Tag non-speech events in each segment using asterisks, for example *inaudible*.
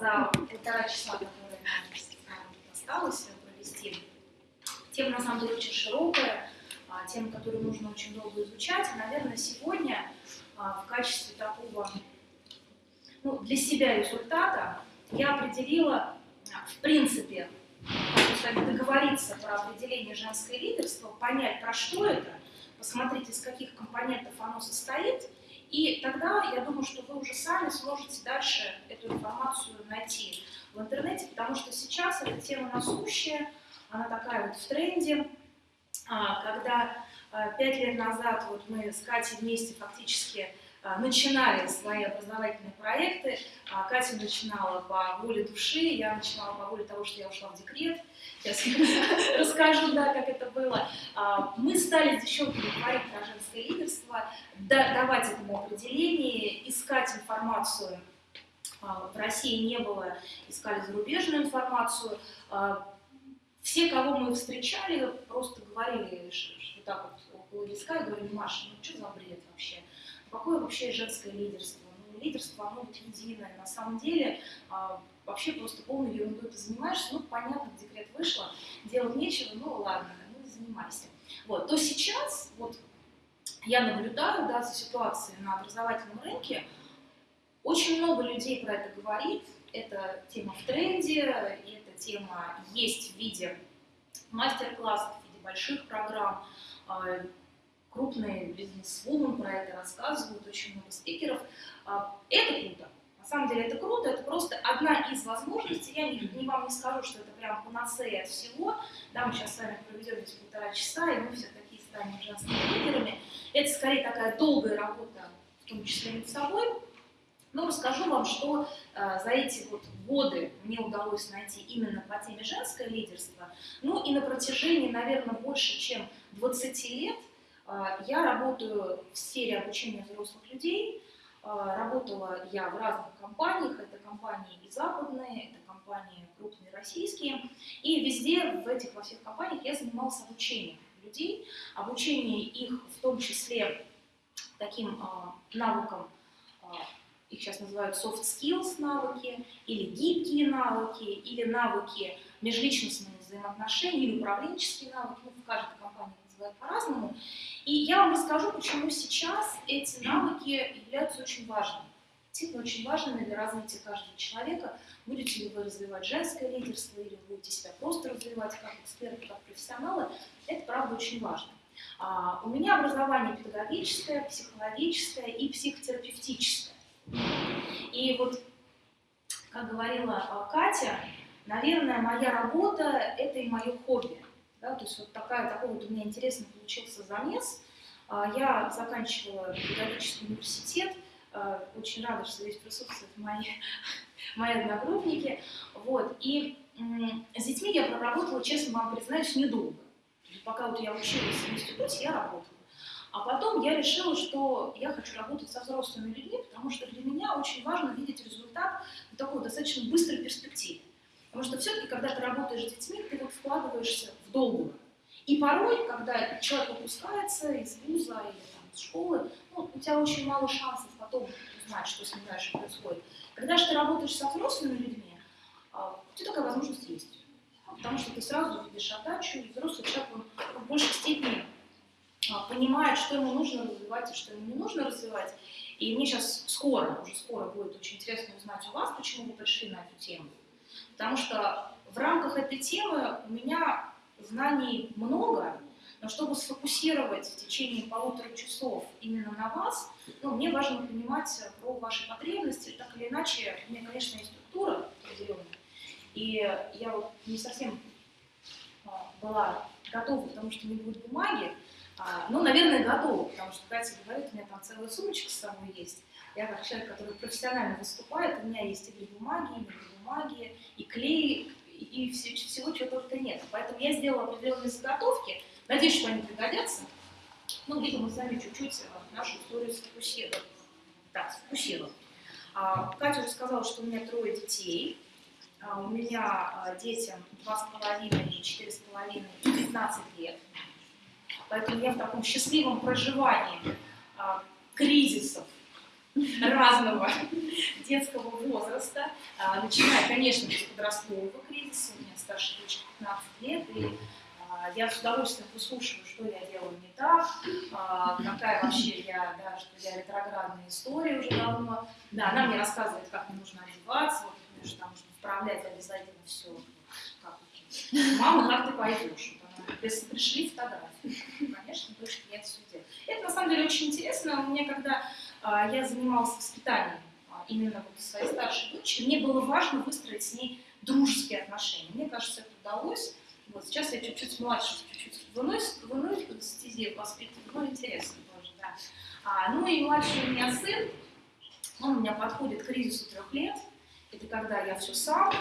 за полтора часа, которые осталось провести. Тема на самом деле очень широкая, а, тема, которую нужно очень долго изучать. Наверное, сегодня а, в качестве такого ну, для себя результата я определила, в принципе, договориться про определение женское лидерство, понять, про что это, посмотреть, из каких компонентов оно состоит, и тогда я думаю, что вы уже сами сможете дальше эту информацию найти в интернете, потому что сейчас эта тема насущая, она такая вот в тренде, а, когда а, пять лет назад вот мы с Катей вместе фактически начинали свои образовательные проекты. А, Катя начинала по воле души, я начинала по воле того, что я ушла в декрет. Сейчас *laughs* расскажу, да, как это было. А, мы стали с девчонками говорить про женское лидерство, давать этому определение, искать информацию. В России не было, искали зарубежную информацию. Все, кого мы встречали, просто говорили, что так вот около виска, и говорили, Маша, ну что за бред вообще? Какое вообще женское лидерство? Ну, лидерство, оно вот единое. На самом деле, а, вообще просто полной ерундой ты занимаешься. Ну, понятно, декрет вышла, делать нечего, ну ладно, ну занимайся. Вот, то сейчас, вот, я наблюдаю, да, за ситуацией на образовательном рынке, очень много людей про это говорит, эта тема в тренде, и эта тема есть в виде мастер-классов, в виде больших программ, а, крупные бизнес-вумен про это рассказывают, очень много спикеров. А, это круто. На самом деле это круто, это просто одна из возможностей. Я не, не вам не скажу, что это прям панацея от всего. Да, мы сейчас с вами проведем здесь полтора часа, и мы все такие станем женскими лидерами. Это скорее такая долгая работа, в том числе над собой. Но расскажу вам, что э, за эти вот годы мне удалось найти именно по теме женское лидерство. Ну и на протяжении, наверное, больше чем 20 лет я работаю в сфере обучения взрослых людей. А, работала я в разных компаниях. Это компании и западные, это компании крупные российские. И везде, в этих во всех компаниях, я занималась обучением людей, обучение их в том числе таким а, навыкам, их сейчас называют soft skills навыки, или гибкие навыки, или навыки межличностных взаимоотношений, или управленческие навыки. Ну, в каждой компании называют по-разному. И я вам расскажу, почему сейчас эти навыки являются очень важными. Действительно очень важными для развития каждого человека. Будете ли вы развивать женское лидерство, или будете себя просто развивать как эксперты, как профессионалы, это правда очень важно. А, у меня образование педагогическое, психологическое и психотерапевтическое. И вот, как говорила Катя, наверное, моя работа – это и мое хобби. Да, то есть вот такая, такой вот у меня интересный получился замес. А, я заканчивала педагогический университет, а, очень рада, что здесь присутствуют мои, *laughs* мои одногруппники. Вот. И с детьми я проработала, честно вам признаюсь, недолго. Пока вот я училась в институте, я работала. А потом я решила, что я хочу работать со взрослыми людьми, потому что для меня очень важно видеть результат в такой достаточно быстрой перспективе. Потому что все-таки, когда ты работаешь с детьми, ты вот вкладываешься в долгую. И порой, когда человек выпускается из вуза или там, из школы, ну, у тебя очень мало шансов потом узнать, что с ним дальше происходит. Когда же ты работаешь со взрослыми людьми, а, у тебя такая возможность есть. Потому что ты сразу видишь отдачу, и взрослый человек, он в большей степени а, понимает, что ему нужно развивать и что ему не нужно развивать. И мне сейчас скоро, уже скоро будет очень интересно узнать у вас, почему вы пришли на эту тему. Потому что в рамках этой темы у меня знаний много, но чтобы сфокусировать в течение полутора часов именно на вас, ну, мне важно понимать про ваши потребности. Так или иначе, у меня, конечно, есть структура определенная. И я вот не совсем а, была готова, потому что не будет бумаги. Ну, наверное, готова, потому что Катя говорит, у меня там целая сумочка с собой есть. Я как человек, который профессионально выступает, у меня есть и для бумаги, и бумаги, и клей, и все, всего чего только нет. Поэтому я сделала определенные заготовки. Надеюсь, что они пригодятся. Ну, видимо, мы с вами чуть-чуть э, нашу историю сфокусируем. Да, сфокусируем. А, Катя уже сказала, что у меня трое детей. А, у меня а, детям 2,5, 4,5 и 15 лет. Поэтому я в таком счастливом проживании а, кризисов разного детского возраста, а, начиная, конечно, с подросткового кризиса, у меня старшая дочка 15 лет, и а, я с удовольствием выслушиваю, что я делаю не так, а, какая вообще я, да, что я ретроградная история уже давно. Да, она мне рассказывает, как мне нужно одеваться, вот, потому что там нужно вправлять обязательно все. Как, Мама, как ты пойдешь? Если пришли фотографии, конечно, дочке я это все. Это на самом деле очень интересно. Мне когда я занималась воспитанием а, именно вот своей старшей дочери, мне было важно выстроить с ней дружеские отношения. Мне кажется, это удалось. Вот сейчас я чуть-чуть младше, чуть-чуть в иной, в иной стезе воспитываю, но интересно тоже, да. А, ну и младший у меня сын, он у меня подходит к кризису трех лет. Это когда я все сам,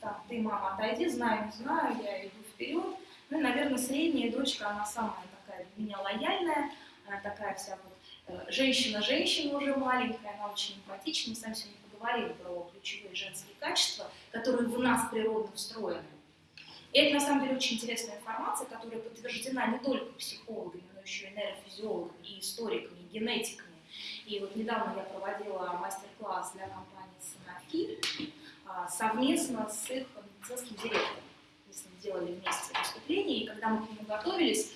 там, ты, мама, отойди, знаю, не знаю, я иду вперед. Ну и, наверное, средняя дочка, она самая такая для меня лояльная, она такая вся вот э, женщина-женщина уже маленькая, она очень эмпатичная. Мы с вами сегодня поговорили про ключевые женские качества, которые в нас природно встроены. И это на самом деле очень интересная информация, которая подтверждена не только психологами, но еще и нейрофизиологами, и историками, и генетиками. И вот недавно я проводила мастер-класс для компании Sanofi а, совместно с их медицинским директором. Мы с ним делали вместе выступление, и когда мы к нему готовились,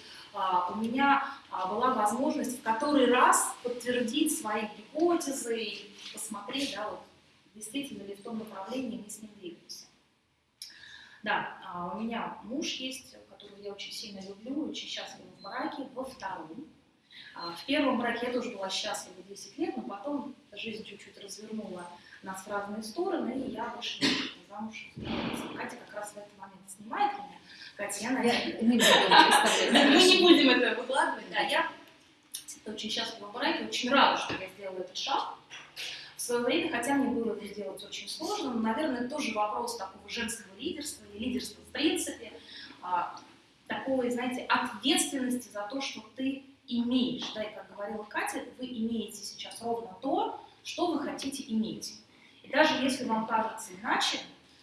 у меня а, была возможность в который раз подтвердить свои гипотезы и посмотреть, да, вот, действительно ли в том направлении мы с ним двигаемся. Да, а, у меня муж есть, которого я очень сильно люблю, очень счастлива в браке, во втором. А, в первом браке я тоже была счастлива 10 лет, но потом жизнь чуть-чуть развернула нас в разные стороны, и я вышла замуж. Катя как раз в этот момент снимает меня. Я надеюсь. *laughs* Мы не будем это выкладывать. Да, я очень счастлива в браке, очень рада, что я сделала этот шаг свое время, хотя мне было это сделать очень сложно, но, наверное, это тоже вопрос такого женского лидерства или лидерства в принципе, а, такой, знаете, ответственности за то, что ты имеешь. Да, и как говорила Катя, вы имеете сейчас ровно то, что вы хотите иметь. И даже если вам кажется иначе,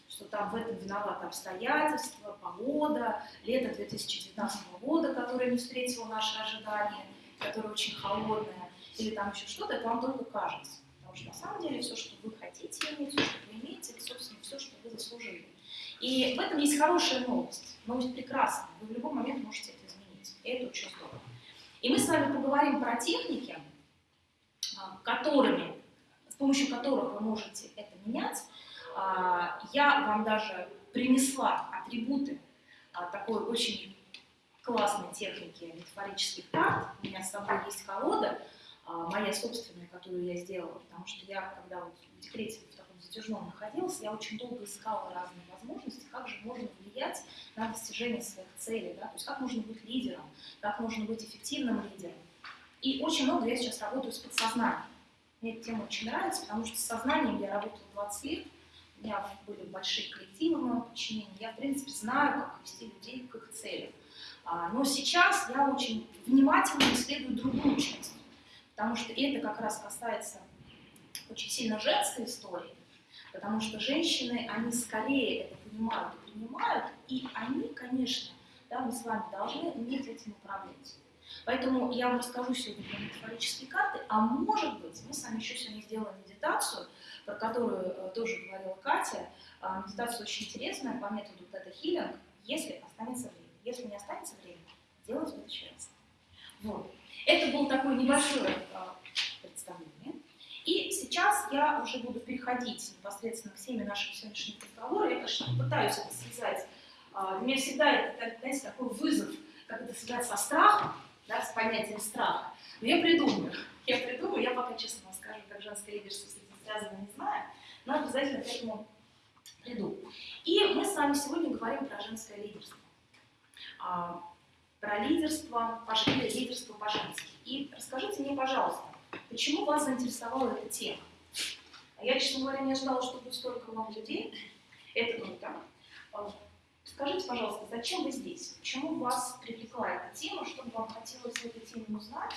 что там в этом виноваты обстоятельства, погода, лето 2019 года, которое не встретило наши ожидания, которое очень холодное, или там еще что-то, это вам только кажется. Потому что на самом деле все, что вы хотите иметь, все, что вы имеете, это, собственно, все, что вы заслужили. И в этом есть хорошая новость. Новость прекрасная. Вы в любой момент можете это изменить. И это очень здорово. И мы с вами поговорим про техники, а, которыми, с помощью которых вы можете это менять. А, я вам даже принесла атрибуты а, такой очень классной техники метафорических карт. У меня с собой есть колода, а, моя собственная, которую я сделала, потому что я, когда вот в декрете в таком затяжном находилась, я очень долго искала разные возможности, как же можно влиять на достижение своих целей, да? то есть как можно быть лидером, как можно быть эффективным лидером. И очень много я сейчас работаю с подсознанием. Мне эта тема очень нравится, потому что с сознанием я работала 20 лет, меня были большие коллективы в моем подчинении, я, в принципе, знаю, как вести людей к их целям. А, но сейчас я очень внимательно исследую другую часть Потому что это как раз касается очень сильно женской истории, потому что женщины, они скорее это понимают и принимают, и они, конечно, да, мы с вами должны уметь этим управлять. Поэтому я вам расскажу сегодня про метафорические карты, а может быть, мы с вами еще сегодня сделаем медитацию, про которую э, тоже говорила Катя. Э, медитация очень интересная по методу Тета Хиллинг, если останется время. Если не останется время, делать в следующий раз. Вот. Это был такое небольшое а, представление. И сейчас я уже буду переходить непосредственно к теме нашего сегодняшнего разговора. Я, конечно, пытаюсь это связать. А, для меня всегда это, знаете, такой вызов, как это связать со страхом, да, с понятием страха. Но я придумаю. Я придумаю, я пока, честно вам скажу, как женское лидерство с этим связано, не знаю, но обязательно к этому приду. И мы с вами сегодня говорим про женское лидерство. А, про лидерство, или лидерство по-женски. И расскажите мне, пожалуйста, почему вас заинтересовала эта тема? Я, честно говоря, не ожидала, что будет столько много людей. Это круто. Скажите, пожалуйста, зачем вы здесь? Почему вас привлекла эта тема? Что вам хотелось в этой теме узнать?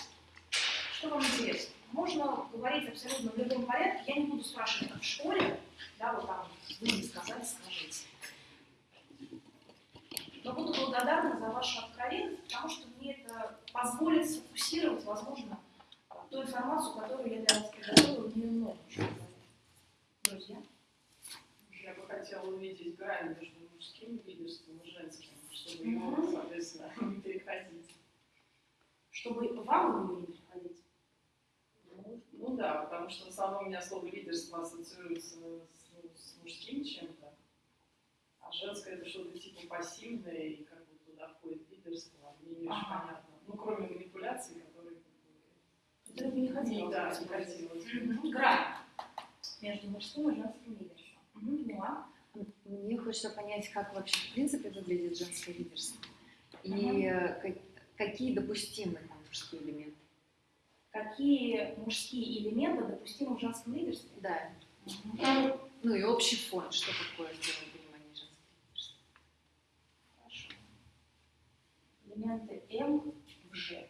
Что вам интересно? Можно говорить абсолютно в любом порядке. Я не буду спрашивать, как в школе. Да, вот там вы не сказали, скажите но буду благодарна за вашу откровенность, потому что мне это позволит сфокусировать, возможно, ту информацию, которую я для вас приготовила, в нее Юля? Я бы хотела увидеть грань между мужским лидерством и женским, чтобы его, соответственно, *laughs* не переходить. Чтобы вам его не приходить. Ну, ну да, потому что в основном у меня слово лидерство ассоциируется с, ну, с мужским чем-то, а женское это что-то типа пассивное, и как бы туда входит лидерство, а мне не очень Ага. понятно. Ну, кроме манипуляций, которые... как бы, не хотела. Да, не хотелось. Грань между мужским и женским лидерством. Мгм, поняла. Мне хочется понять, как вообще в принципе выглядит женское лидерство. И э, ка- какие допустимы там мужские элементы. Какие мужские элементы допустимы в женском лидерстве? Да. Мгм. Ну и общий фон, что такое в твоем понимании женского лидерства. Хорошо. Элементы М в Ж.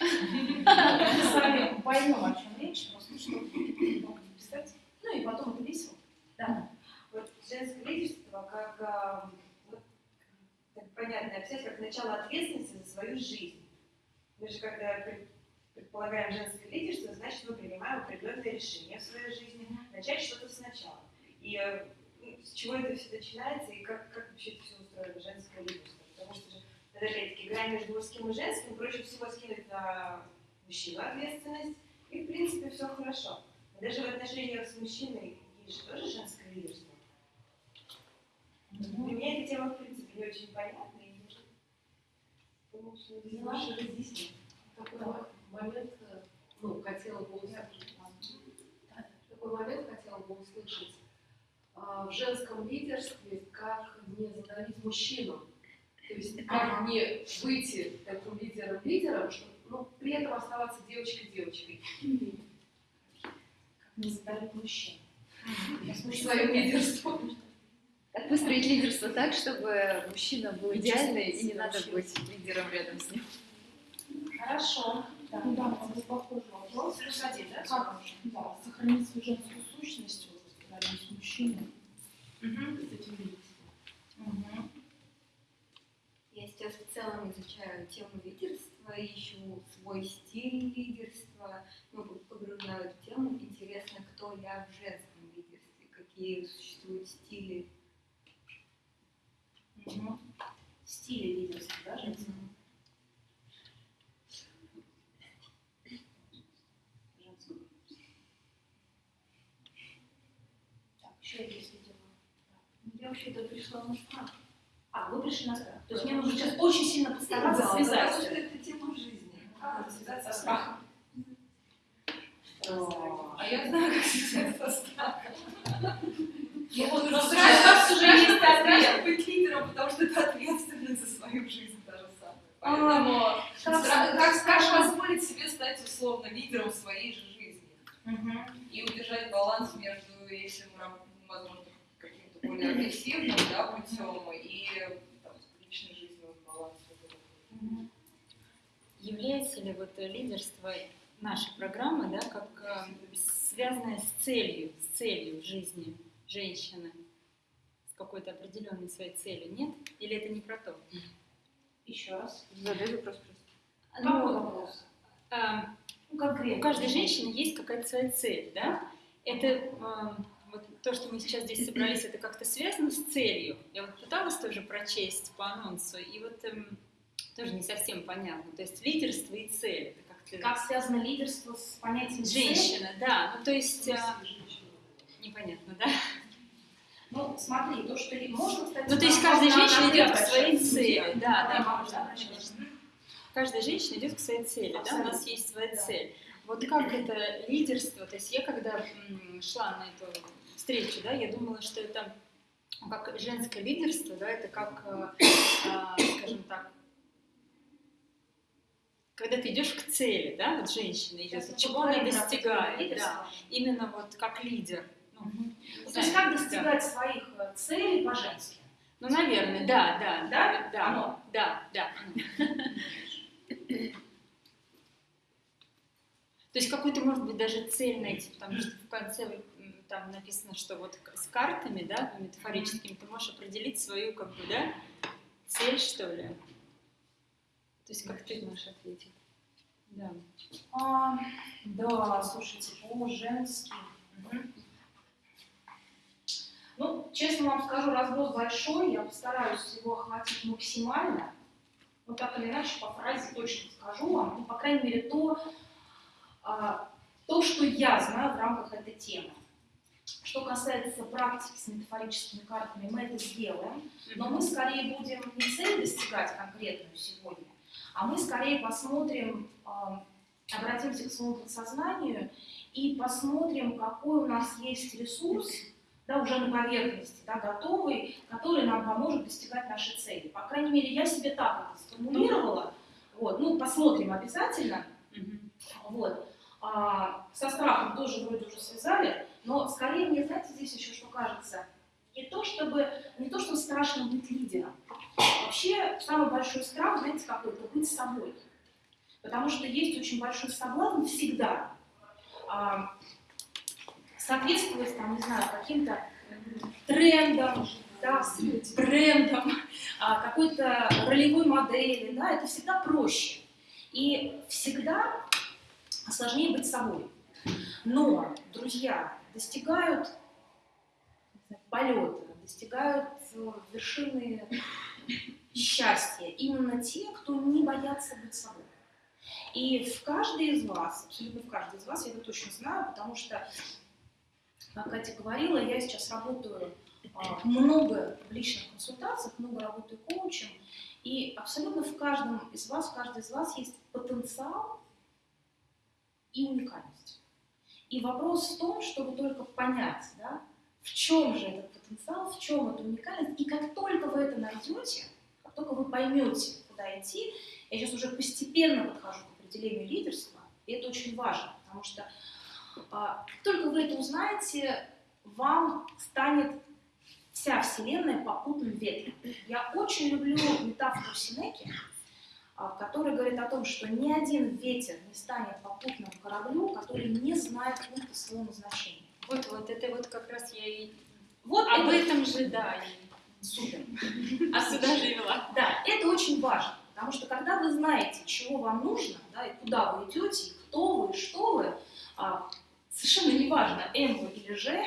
Мы с вами поймем, о чем речь, просто чтобы представить. Ну и потом это весело. Да. Женское лидерство как, а, вот, так понятно описать, как начало ответственности за свою жизнь. Мы же когда пред- предполагаем женское лидерство, значит мы принимаем определенные решения в своей жизни, начать что-то сначала. И э, ну, с чего это все начинается и как, как вообще это все устроено, женское лидерство. Потому что же, опять-таки грань между мужским и женским, проще всего скинуть на мужчину ответственность, и в принципе все хорошо. Даже в отношениях с мужчиной есть же тоже женское лидерство. Для меня эта тема, в принципе, не очень понятна. И думаю, что здесь Поняла. лучше разъяснить. Такой момент, э, ну, хотела бы услышать. Такой момент хотела бы услышать. А, В женском лидерстве как не задавить мужчину. То есть как не выйти таким лидером-лидером, чтобы ну, при этом оставаться девочкой-девочкой. Как не задавить мужчин. Я слушаю Своим лидерством. Как выстроить лидерство так, чтобы мужчина был идеальный, и не надо быть лидером рядом с ним. Хорошо. Да, Ну да, это похожий вопрос. Один, да? Как да, сохранить свою женскую сущность вот, рядом с мужчиной, Мгм. с этим лидерством? Мгм. Я сейчас в целом изучаю тему лидерства, ищу свой стиль лидерства, ну, погружена в эту тему. Интересно, кто я в женском лидерстве, какие существуют стили. Мгм. Стили лидерства, да, женского? Женского лидерства. Так, еще есть видимо. Я вообще-то пришла на страх. А, вы пришли на страх. То есть мне нужно сейчас очень сильно постараться связать. потому что это тема жизни. Как связать со страхом? А я знаю, как связать со страхом. Ну вот, Ну, страх, страшно, уже есть ответ. страшно быть лидером, потому что ты ответственный за свою жизнь даже сам. Поэтому как стра- как, как страшно. позволить себе стать условно лидером в своей же жизни Мгм. и удержать баланс между, если мы работаем, возможно, каким-то более агрессивным да, путем и там, личной жизнью баланс. вот этот. Мгм. Является ли вот э, лидерство нашей программы, да, как э, связанное с целью, с целью жизни женщины, с определенной своей целью, нет? Или это не про то? Еще раз. Задай вопрос просто. Какой вопрос? а, Ну, конкретно. у каждой женщины есть какая-то своя цель, да? Это э, вот то, что мы сейчас здесь собрались, это как-то связано с целью. Я вот пыталась тоже прочесть по анонсу, и вот эм, тоже не совсем понятно. То есть лидерство и цель. Это как-то Как связано лидерство с понятием цели? женщина, да. Ну то есть э, непонятно, да? Ну, смотри, то, что ли- можно, кстати, Ну то есть каждая на- женщина на идет к своей цели, да, Да, можно конечно. Каждая женщина идет к своей цели, да, у нас есть своя цель. Вот как это лидерство, то есть я когда шла на эту встречу, да, я думала, что это как женское лидерство, да, это как, э, а, скажем так, когда ты идешь к цели, да, вот женщина идет, чего она достигает, да, именно вот как лидер. Ну, То есть как достигать своих э, целей по-женски? Ну, наверное, да, да, Да? да, Оно? да, да. То есть какую-то, может быть, даже цель найти, потому что в конце там написано, что вот с картами, да, метафорическими, ты можешь определить свою, как бы, да, цель, что ли. То есть как ты можешь ответить? Да. А, да, слушайте, по-женски. Мгм. Честно вам скажу, разброс большой, я постараюсь его охватить максимально. Вот так или иначе, по фразе точно скажу вам, ну, по крайней мере, то, а, то, что я знаю в рамках этой темы. Что касается практики с метафорическими картами, мы это сделаем, но мы скорее будем не цель достигать конкретную сегодня, а мы скорее посмотрим, а, обратимся к своему подсознанию и посмотрим, какой у нас есть ресурс, да, уже на поверхности, да, готовый, который нам поможет достигать нашей цели. По крайней мере, я себе так это сформулировала. Вот, ну, посмотрим обязательно. Вот. А, со страхом тоже вроде уже связали, но скорее мне, знаете, здесь еще что кажется, не то чтобы, не то, что страшно быть лидером. Вообще, самый большой страх, знаете, какой? Это быть собой. Потому что есть очень большой соблазн всегда а, соответствовать, там, не знаю, каким-то трендам, да, брендам, а, какой-то ролевой модели, да, это всегда проще. И всегда сложнее быть собой. Но, друзья, достигают полета, достигают э, вершины счастья именно те, кто не боятся быть собой. И в каждой из вас, абсолютно в каждой из вас, я это точно знаю, потому что, Катя говорила, я сейчас работаю а, много в личных консультациях, много работаю коучем, и абсолютно в каждом из вас, в каждой из вас есть потенциал и уникальность. И вопрос в том, чтобы только понять, да, в чем же этот потенциал, в чем эта уникальность, и как только вы это найдете, как только вы поймете, куда идти, я сейчас уже постепенно подхожу к определению лидерства, и это очень важно, потому что как только вы это узнаете, вам станет вся Вселенная попутным ветром. Я очень люблю метафору Синеки, а, который говорит о том, что ни один ветер не станет попутным кораблю, который не знает пункта своего назначения. Вот, вот это вот как раз я и Вот об это этом же, да, и супер. а сюда же вела. Да, это очень важно, потому что когда вы знаете, чего вам нужно, да, и куда вы идете, и кто вы, и что вы, а, совершенно не важно, М вы или Ж,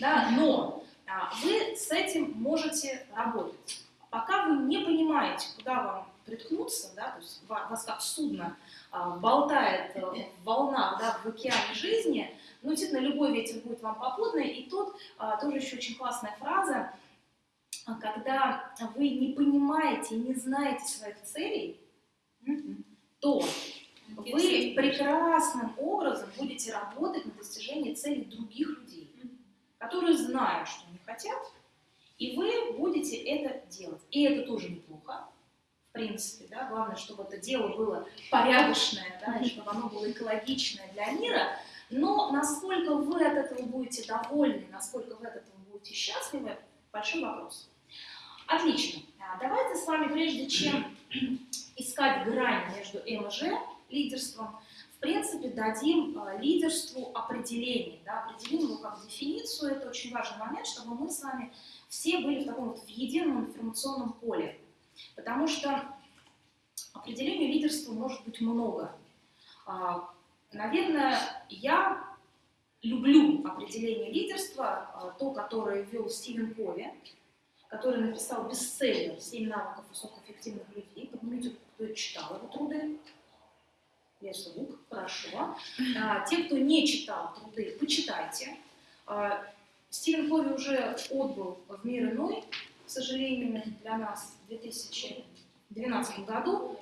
да, но а, вы с этим можете работать. Пока вы не понимаете, куда вам приткнуться, да, то есть ва- вас как судно а, болтает э, в волнах да, в океане жизни, ну, действительно, любой ветер будет вам попутный. И тут а, тоже еще очень классная фраза, а, когда вы не понимаете, не знаете своих целей, то вы прекрасным образом будете работать на достижение целей других людей, которые знают, что они хотят, и вы будете это делать. И это тоже неплохо, в принципе, да, главное, чтобы это дело было порядочное, да, и чтобы оно было экологичное для мира, но насколько вы от этого будете довольны, насколько вы от этого будете счастливы, большой вопрос. Отлично. А, Давайте с вами, прежде чем *clears throat* искать грань между М и Ж, лидерством, в принципе, дадим а, лидерству определение. Да, определим его как дефиницию. Это очень важный момент, чтобы мы с вами все были в таком вот в едином информационном поле. Потому что определению лидерства может быть много. А, Наверное, я люблю определение лидерства, а, то, которое ввел Стивен Кови, который написал бестселлер «Семь навыков высокоэффективных людей». Поднимите, кто читал его труды. Есть лук, хорошо. А, те, кто не читал труды, почитайте. А, Стивен Кови уже отбыл в мир иной, к сожалению, для нас в 2012 году,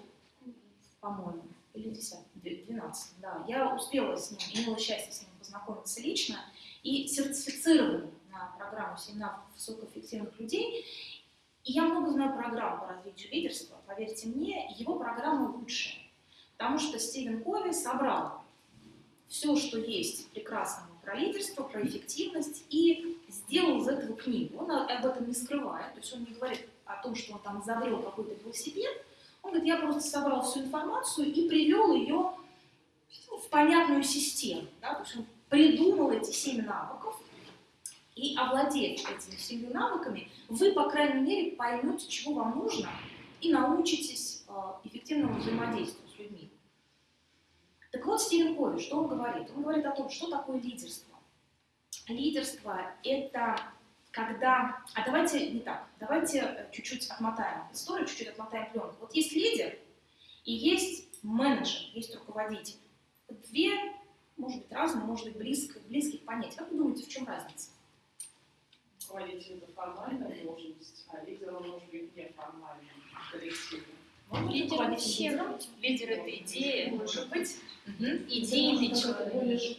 по-моему, или 10, 12, да. Я успела с ним, имела счастье с ним познакомиться лично и сертифицирован на программу «Семь навыков высокоэффективных людей». И я много знаю программ по развитию лидерства, поверьте мне, его программа лучшая. Потому что Стивен Кови собрал все, что есть прекрасного про лидерство, про эффективность, и сделал из этого книгу. Он об этом не скрывает, то есть он не говорит о том, что он там изобрел какой-то велосипед. Он говорит, я просто собрал всю информацию и привел ее в понятную систему. Да? То есть он придумал эти семь навыков, и овладев этими семью навыками, вы, по крайней мере, поймете, чего вам нужно, и научитесь э, эффективному взаимодействию. Так вот, Стивен Кови, что он говорит? Он говорит о том, что такое лидерство. Лидерство – это когда... А давайте не так, давайте э, чуть-чуть отмотаем историю, чуть-чуть отмотаем пленку. Вот есть лидер и есть менеджер, есть руководитель. Две, может быть, разные, может быть, близко, близких понятий. Как вы думаете, в чем разница? Руководитель это формальная должность, а лидер он может быть неформальным, коллективным. Лидер вообще, лидером? лидер это идея, Может быть. Мгм. идейный Более человек.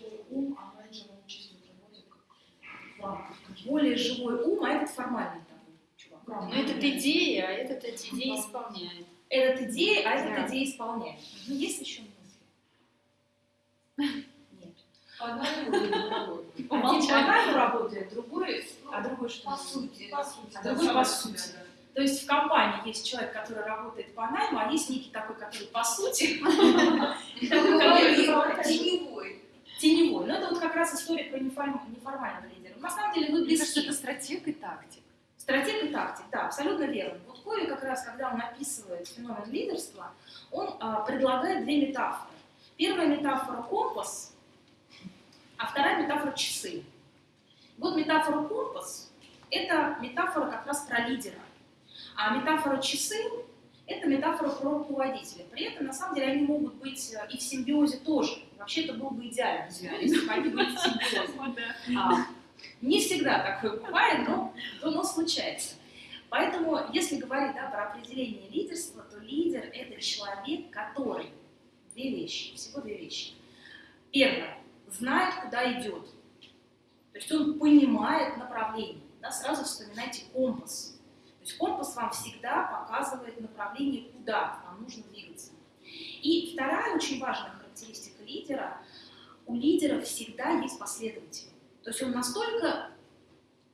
а. Более живой ум, а этот формальный такой чувак. Да. Но этот идея, а этот эти идеи исполняет. Этот идея, а этот Да. идея исполняет. Ну, есть еще мысли? *laughs* Нет. Другая работает. Один по работает, другой, а другой что? По сути. По сути. А другой по сути. То есть в компании есть человек, который работает по найму, а есть некий такой, который по сути, *laughs* *laughs* который Теневой. теневой. Но это вот как раз история про неформ- неформального лидера. На самом деле вы близки. это стратег и тактик. Стратег и тактик, да, абсолютно верно. Вот Кови как раз, когда он описывает феномен лидерства, он а, предлагает две метафоры. Первая метафора – компас, а вторая метафора – часы. Вот метафора компас – это метафора как раз про лидера, а метафора часы – это метафора про руководителя. При этом, на самом деле, они могут быть э, и в симбиозе тоже. Вообще, это был бы идеальный симбиоз, если бы они были в симбиозе. А, не всегда такое бывает, но, но, но случается. Поэтому, если говорить да, про определение лидерства, то лидер – это человек, который две вещи, всего две вещи. Первое – знает, куда идет. То есть он понимает направление. Да, сразу вспоминайте компас. То есть компас вам всегда показывает направление, куда вам нужно двигаться. И вторая очень важная характеристика лидера – у лидера всегда есть последователи. То есть он настолько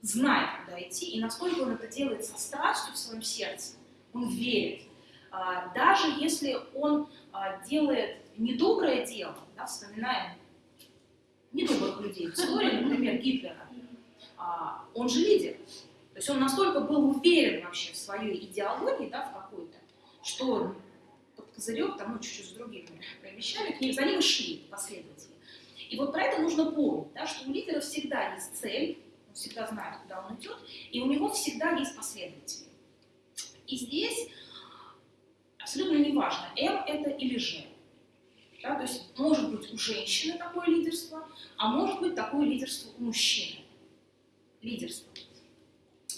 знает, куда идти, и настолько он это делает со страстью в своем сердце, он верит. А, Даже если он а, делает недоброе дело, да, вспоминаем недобрых людей в истории, например, Гитлера, а, он же лидер. То есть он настолько был уверен вообще в своей идеологии, да, в какой-то, что под козырек, там, ну, чуть-чуть с другими вещами, к ним, за ним шли последователи. И вот про это нужно помнить, да, что у лидера всегда есть цель, он всегда знает, куда он идет, и у него всегда есть последователи. И здесь абсолютно неважно, М это или Ж. Да, то есть может быть у женщины такое лидерство, а может быть такое лидерство у мужчины. Лидерство.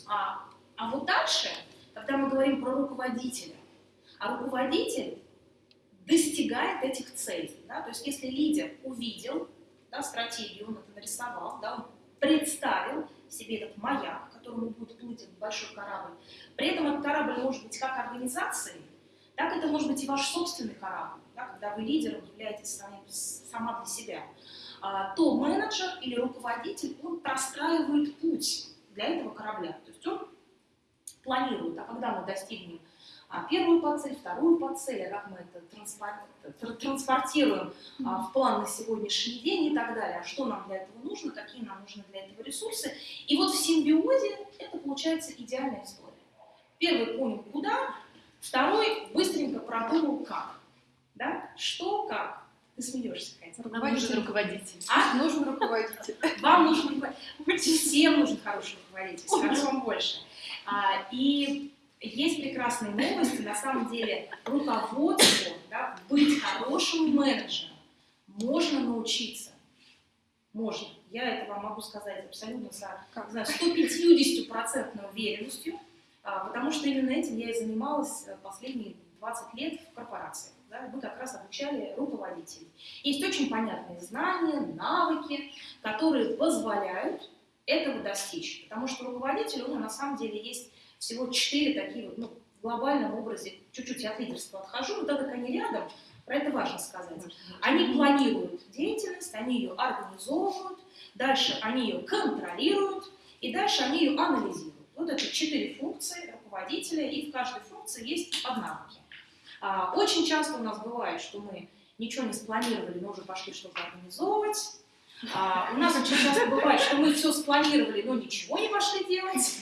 А, а вот дальше, когда мы говорим про руководителя, а руководитель достигает этих целей. Да? То есть если лидер увидел да, стратегию, он это нарисовал, да, он представил себе этот маяк, к которому будет плыть большой корабль. При этом этот корабль может быть как организацией, так это может быть и ваш собственный корабль, да, когда вы лидером являетесь сами, сама для себя. А, то менеджер или руководитель, он простраивает путь для этого корабля. То есть он планирует, а когда мы достигнем а, первую подцель, вторую подцель, а как мы это транспор- тр- транспортируем а, в план на сегодняшний день и так далее, а что нам для этого нужно, какие нам нужны для этого ресурсы. И вот в симбиозе это получается идеальная история. Первый понял куда, второй быстренько продумал как. Да? Что, как. Ты смеешься, Катя. Нам нужен руководитель. А? Нужен руководитель. *laughs* Вам нужен руководитель. Всем нужен хороший руководитель. Скажу вам больше. А, и есть прекрасные новости. На самом деле руководству, да, быть хорошим менеджером можно научиться. Можно. Я это вам могу сказать абсолютно с знаю, 150% уверенностью, а, потому что именно этим я и занималась э, последние 20 лет в корпорациях. Да, мы как раз обучали руководителей. Есть очень понятные знания, навыки, которые позволяют этого достичь. Потому что руководитель, него на самом деле есть всего четыре такие вот, ну, в глобальном образе, чуть-чуть от лидерства отхожу, но так как они рядом, про это важно сказать. Они планируют деятельность, они ее организовывают, дальше они ее контролируют, и дальше они ее анализируют. Вот это четыре функции руководителя, и в каждой функции есть поднавыки. А, Очень часто у нас бывает, что мы ничего не спланировали, но уже пошли что-то организовывать. А, У нас очень часто бывает, что мы все спланировали, но ничего не пошли делать.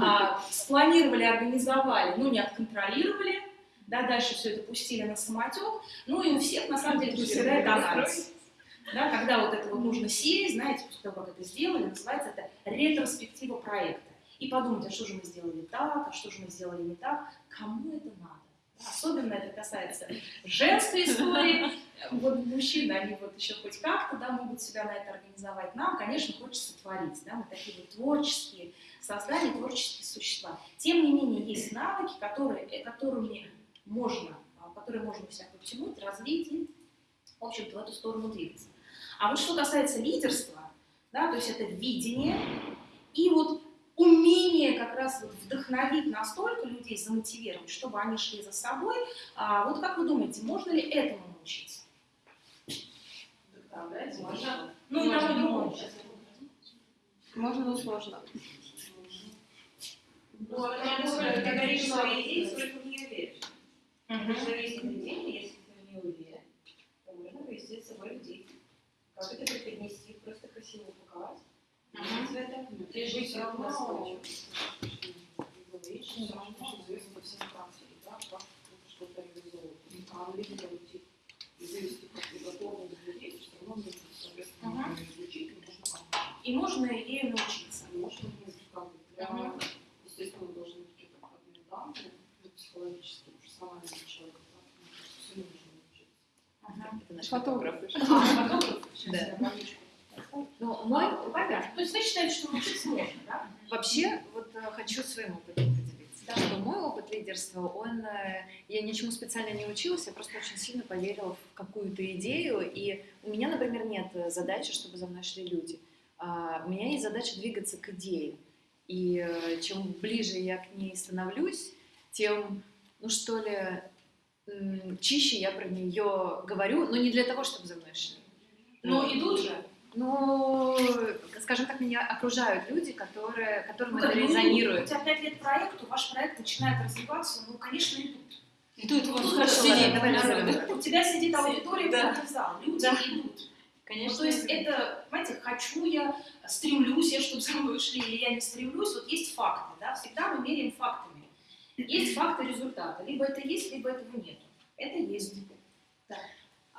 А, Спланировали, организовали, но не отконтролировали. Да, дальше все это пустили на самотек. Ну и у всех, на самом деле, проседает анализ. Да, когда вот это вот нужно сесть, знаете, после того, как это сделали, называется это ретроспектива проекта. и подумать, а что же мы сделали так, а что же мы сделали не так. Кому это надо? Особенно это касается женской истории. Вот мужчины, они вот еще хоть как-то да, могут себя на это организовать. Нам, конечно, хочется творить. Да? Мы такие вот творческие создания, творческие существа. Тем не менее, есть навыки, которые, э, которыми можно, а, которые можно себя подтянуть, развить и, в общем-то, в эту сторону двигаться. А вот что касается лидерства, да, то есть это видение и вот умение как раз вот вдохновить настолько людей, замотивировать, чтобы они шли за собой. А вот как вы думаете, можно ли этому научиться? Вдохновлять Можно. Ну и тому и другому. Можно, но сложно. Ну, а потому что ты говоришь свои идеи, сколько в нее веришь. Потому что есть поведение, если ты в нее уверен, то можно повести с собой людей. Как это преподнести, просто красиво упаковать. Мгм. В это. Ты же все равно говоришь, что известно по всем практике, да, как что-то реализовывать. А лидеры идти и вывести как подготовленных людей, все равно нужно, соответственно, Ага. изучить, и нужно как И можно ею научиться. можно, как бы, для, естественно, должны быть какие-то входные данные, психологические, профессиональные человека, да, мне кажется, всему нужно научиться. Ага. Это наш Фотограф. А, фотограф? Сейчас Да. я табличку Ну, мой, А, понятно. То есть вы считаете, что научиться можно, да? Вообще, вот э, хочу своим опытом поделиться. Да. Что мой опыт лидерства, он, э, я ничему специально не училась, я просто очень сильно поверила в какую-то идею, и у меня, например, нет задачи, чтобы за мной шли люди. А у меня есть задача двигаться к идее. И э, чем ближе я к ней становлюсь, тем, ну что ли, чище я про нее говорю, но не для того, чтобы за мной шли. Но идут же. Ну, скажем так, меня окружают люди, которые, которым Ну, это ну, У резонирует. тебя пять лет проекту, ваш проект начинает развиваться, ну, конечно, идут. И тут вот Ну, хорошо, сидит, давай народ. назовем. У тебя сидит аудитория, Да. зал, люди Да. идут. Ну, Конечно. то есть это, понимаете, хочу я, стремлюсь я, чтобы за мной шли, или я не стремлюсь, вот есть факты, да, всегда мы меряем фактами. Есть факты результата, либо это есть, либо этого нет. Это есть.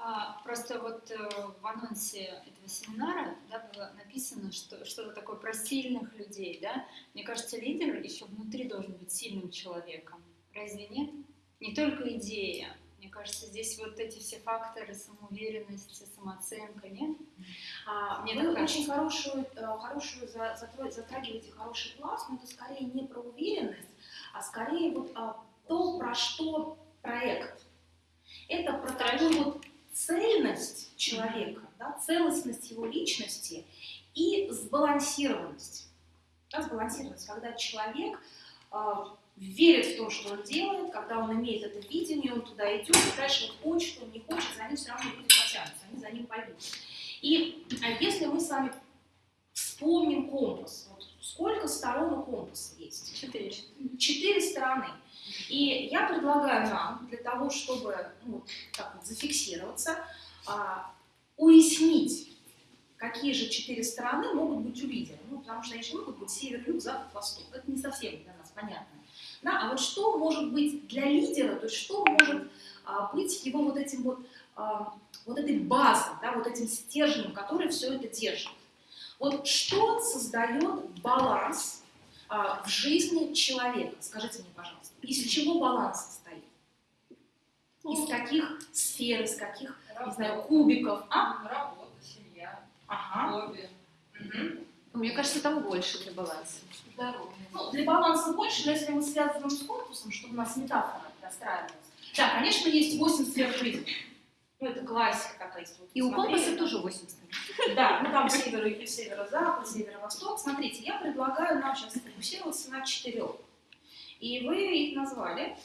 А, просто вот э, в анонсе этого семинара да, было написано, что что-то такое про сильных людей, да? Мне кажется, лидер еще внутри должен быть сильным человеком. Разве нет? Не только идея. Мне кажется, здесь вот эти все факторы самоуверенности, самооценка, нет? А, Мне вы кажется. очень хорошую, э, хорошую затрагиваете хороший пласт, но это скорее не про уверенность, а скорее вот а, то, про что проект. Это про такую вот цельность человека, да, целостность его личности и сбалансированность. Да, сбалансированность, когда человек а, верит в то, что он делает, когда он имеет это видение, он туда идет, и дальше вот хочет, он не хочет, за ним все равно люди потянутся, они за ним пойдут. И а если мы с вами вспомним компас, вот сколько сторон у компаса есть? Четыре. Четыре стороны. И я предлагаю нам, для того, чтобы ну, так вот зафиксироваться, а, уяснить, какие же четыре стороны могут быть у лидера. Ну, потому что они могут быть север, юг, запад, восток. Это не совсем для нас понятно. Да, а вот что может быть для лидера, то есть что может а, быть его вот этим вот, а, вот этой базой, да, вот этим стержнем, который все это держит. Вот что создает баланс а, в жизни человека? Скажите мне, пожалуйста, из чего баланс состоит? Из каких сфер, из каких, не знаю, кубиков? А? Работа, семья, Ага. хобби, Мгм. Мне кажется, там больше для баланса. здоровье. Ну, для баланса больше, но если мы связываем с корпусом, чтобы у нас метафора достраивалась. Да, конечно, есть 8 сфер жизни. Ну, это классика такая. вы И у компаса тоже 8 сторон. Да, ну там север, и северо-запад, северо-восток. Смотрите, я предлагаю нам сейчас сфокусироваться на четырех. И вы их назвали.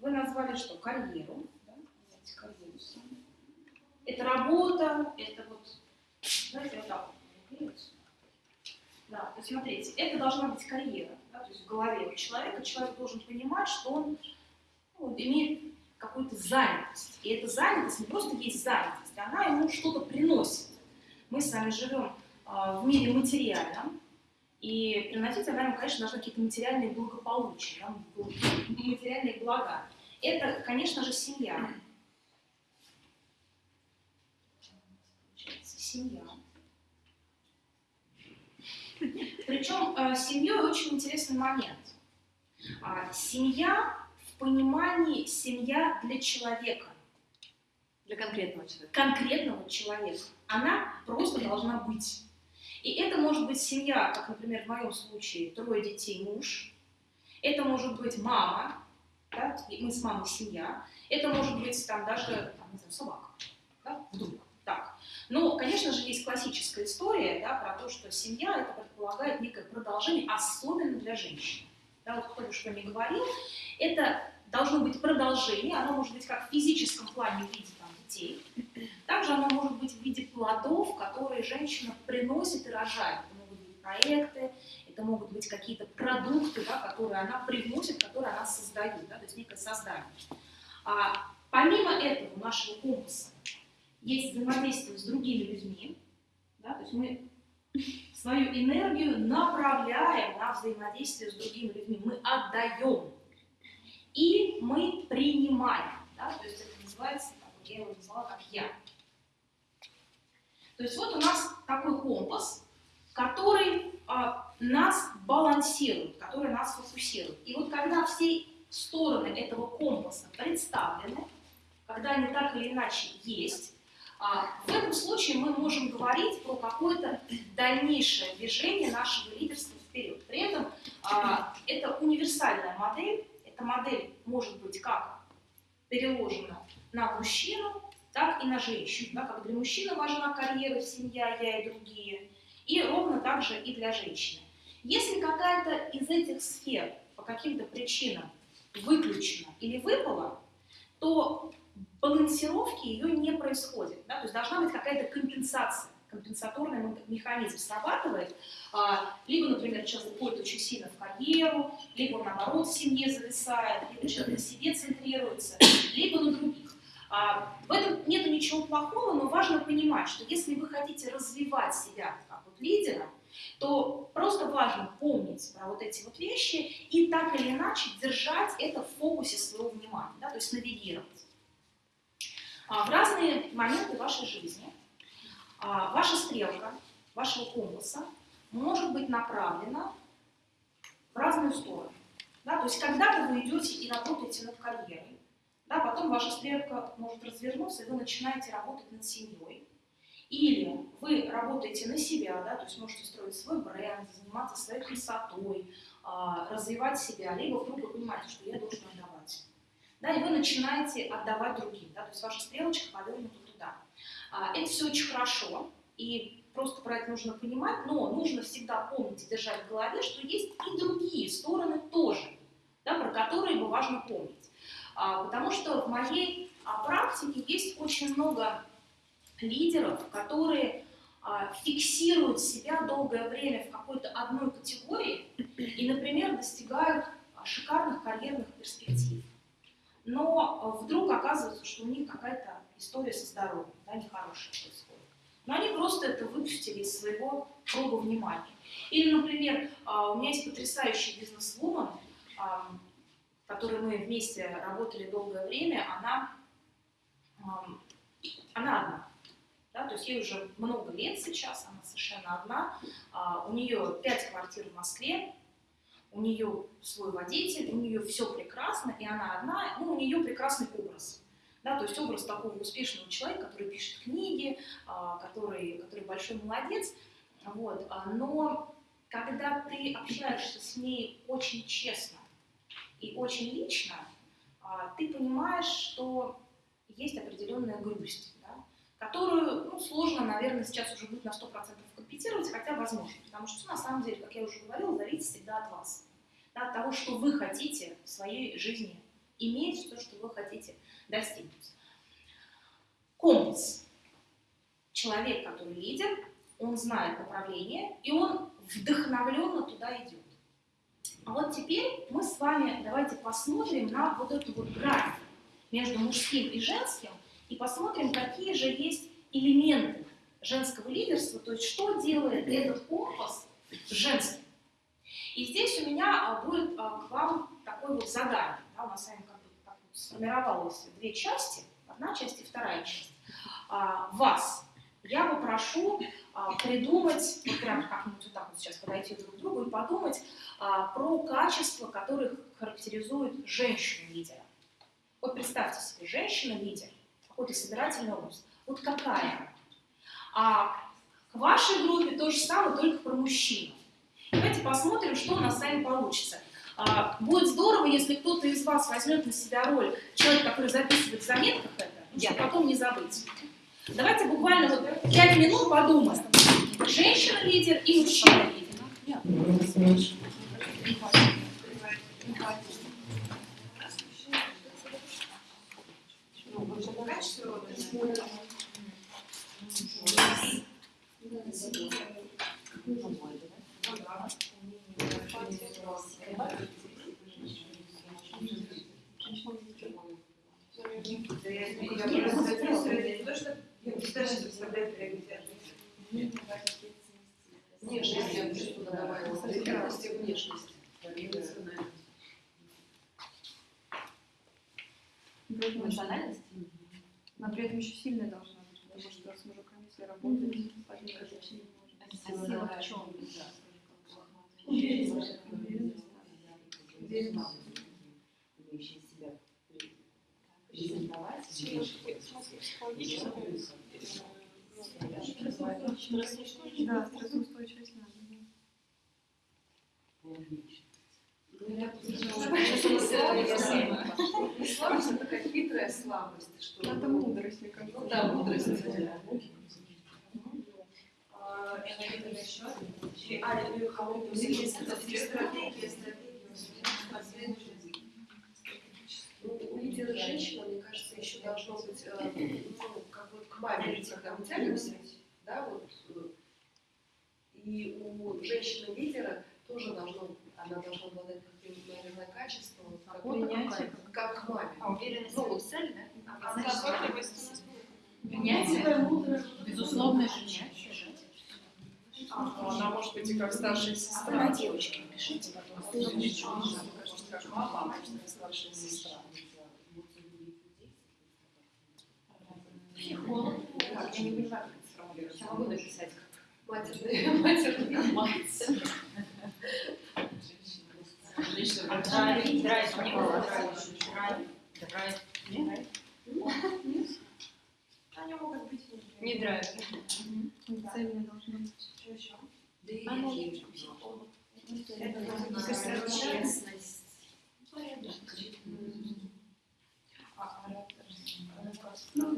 Вы назвали что? Карьеру. Да? Давайте карьеру. Это работа, это вот, знаете, вот так вот. Да, то есть смотрите, это должна быть карьера, да, то есть в голове у человека. Человек должен понимать, что он ну, имеет какую-то занятость. И эта занятость не просто есть занятость, она ему что-то приносит. Мы с вами живем а, в мире материальном, и приносить она ему, конечно, должны какие-то материальные благополучия, материальные блага. Это, конечно же, семья. Семья. Причем э, с семьей очень интересный момент. А, семья в понимании семья для человека, Для конкретного человека. конкретного человека. Она просто должна быть. И это может быть семья, как, например, в моем случае, трое детей, муж. Это может быть мама, да, мы с мамой семья. Это может быть там даже, там, не знаю, собака, да, вдруг, так. Но, конечно же, есть классическая история, да, про то, что семья, это предполагает некое продолжение, особенно для женщин. Да, вот кто бы что ни говорил, это должно быть продолжение, оно может быть как в физическом плане в виде там, детей, также оно может быть в виде плодов, которые женщина приносит и рожает. Это могут быть проекты, это могут быть какие-то продукты, да, которые она привносит, которые она создает, да, то есть некое создание. А, помимо этого, нашего компаса есть взаимодействие с другими людьми, да, то есть мы свою энергию направляем на взаимодействие с другими людьми, мы отдаем и мы принимаем, да, то есть это называется, как я его назвала, как я. То есть вот у нас такой компас, который а, нас балансирует, который нас фокусирует. И вот когда все стороны этого компаса представлены, когда они так или иначе есть, а, в этом случае мы можем говорить про какое-то дальнейшее движение нашего лидерства вперед. При этом а, это универсальная модель, эта модель может быть как переложена на мужчину, так и на женщину. Да, как для мужчины важна карьера, семья, я и другие, и ровно так же и для женщины. Если какая-то из этих сфер по каким-то причинам выключена или выпала, то балансировки ее не происходит. Да? То есть должна быть какая-то компенсация, компенсаторный механизм срабатывает. А, либо, например, человек уходит очень сильно в карьеру, либо наоборот, в семье зависает, либо человек на себе центрируется, либо на других. А, в этом нет ничего плохого, но важно понимать, что если вы хотите развивать себя как вот лидера, то просто важно помнить про вот эти вот вещи и так или иначе держать это в фокусе своего внимания, да, то есть навигировать. А, в разные моменты вашей жизни а, ваша стрелка, вашего компаса может быть направлена в разные стороны. Да, то есть когда-то вы идете и работаете над карьерой, да, потом ваша стрелка может развернуться, и вы начинаете работать над семьей. Или вы работаете на себя, да, то есть можете строить свой бренд, заниматься своей красотой, а, развивать себя, либо вдруг вы понимаете, что я должен отдавать. Да, и вы начинаете отдавать другим, да, то есть ваша стрелочка повернута туда. А, это все очень хорошо, и просто про это нужно понимать, но нужно всегда помнить и держать в голове, что есть и другие стороны тоже, да, про которые бы важно помнить. А, потому что в моей а, практике есть очень много лидеров, которые фиксируют себя долгое время в какой-то одной категории и, например, достигают шикарных карьерных перспектив. Но вдруг оказывается, что у них какая-то история со здоровьем, да, нехорошая происходит. Но они просто это выпустили из своего круга внимания. Или, например, у меня есть потрясающий бизнес-вумен, которой мы вместе работали долгое время, она, она одна. Да, то есть ей уже много лет сейчас, она совершенно одна. У нее пять квартир в Москве, у нее свой водитель, у нее все прекрасно, и она одна, ну, у нее прекрасный образ. Да, то есть образ такого успешного человека, который пишет книги, а, который, который большой молодец. Вот. А, но когда ты общаешься с ней очень честно и очень лично, а, ты понимаешь, что есть определенная грусть, да, которую ну, сложно, наверное, сейчас уже будет на 100% компенсировать, хотя возможно. Потому что на самом деле, как я уже говорила, зависит всегда от вас. Да, от того, что вы хотите в своей жизни иметь, то, что вы хотите достигнуть. Компас. Человек, который лидер, он знает направление, и он вдохновленно туда идет. А вот теперь мы с вами давайте посмотрим на вот эту вот грань между мужским и женским, и посмотрим, какие же есть элементы женского лидерства, то есть что делает этот компас женским. И здесь у меня а, будет а, к вам такое вот задание. Да, у нас с вами как бы сформировалось две части, одна часть и вторая часть. А, вас я попрошу а, придумать, вот прям как-нибудь вот так вот сейчас подойти друг к другу и подумать а, про качества, которые характеризуют женщину-лидера. Вот представьте себе, женщина-лидер, какой-то собирательный образ. Вот какая? А к вашей группе то же самое, только про мужчину. Давайте посмотрим, что у нас с вами получится. А, будет здорово, если кто-то из вас возьмет на себя роль человека, который записывает в заметках это, чтобы потом не забыть. Давайте буквально вот 5 минут подумаем. Женщина-лидер и мужчина-лидер. Я просто записываю, не то, что я даже представляю приоритет. Внешность, я бы что-то добавила. Приоритетность и внешность. Эмоциональность? Но при этом еще сильная должна быть, потому что с мужиками все работают, один как женщина не может. А сила в чем? Уверенность. имеющие себя презентовать, Да, стрессоустойчивость надо. Слабость, а такая хитрая слабость. Что Это. Ну да, мудрость. Ну, у лидера женщина, мне кажется, еще должно быть, э, ну, вот к маме, когда мы тянемся, да, вот, э, и у женщины-лидера тоже должно, она должна обладать каким-то, наверное, качеством, как, Принятие. как к маме. А уверенность Ну, в цель, да? А заботливость Принятие. Безусловное принятие. Ну, Она может быть и как старшая А вы сестра. на девочке напишите потом. Может, как мама, а может, как старшая сестра. Психолог. Так, я не понимаю, как это сформулировать. Я могу написать как Матерная, *laughs* матерная мать. Драйв, драйв, не было драйв. Драйв, драйв. Они могут быть Не драйв. Цельная должна быть. Что еще? Доверие. честность. Ну,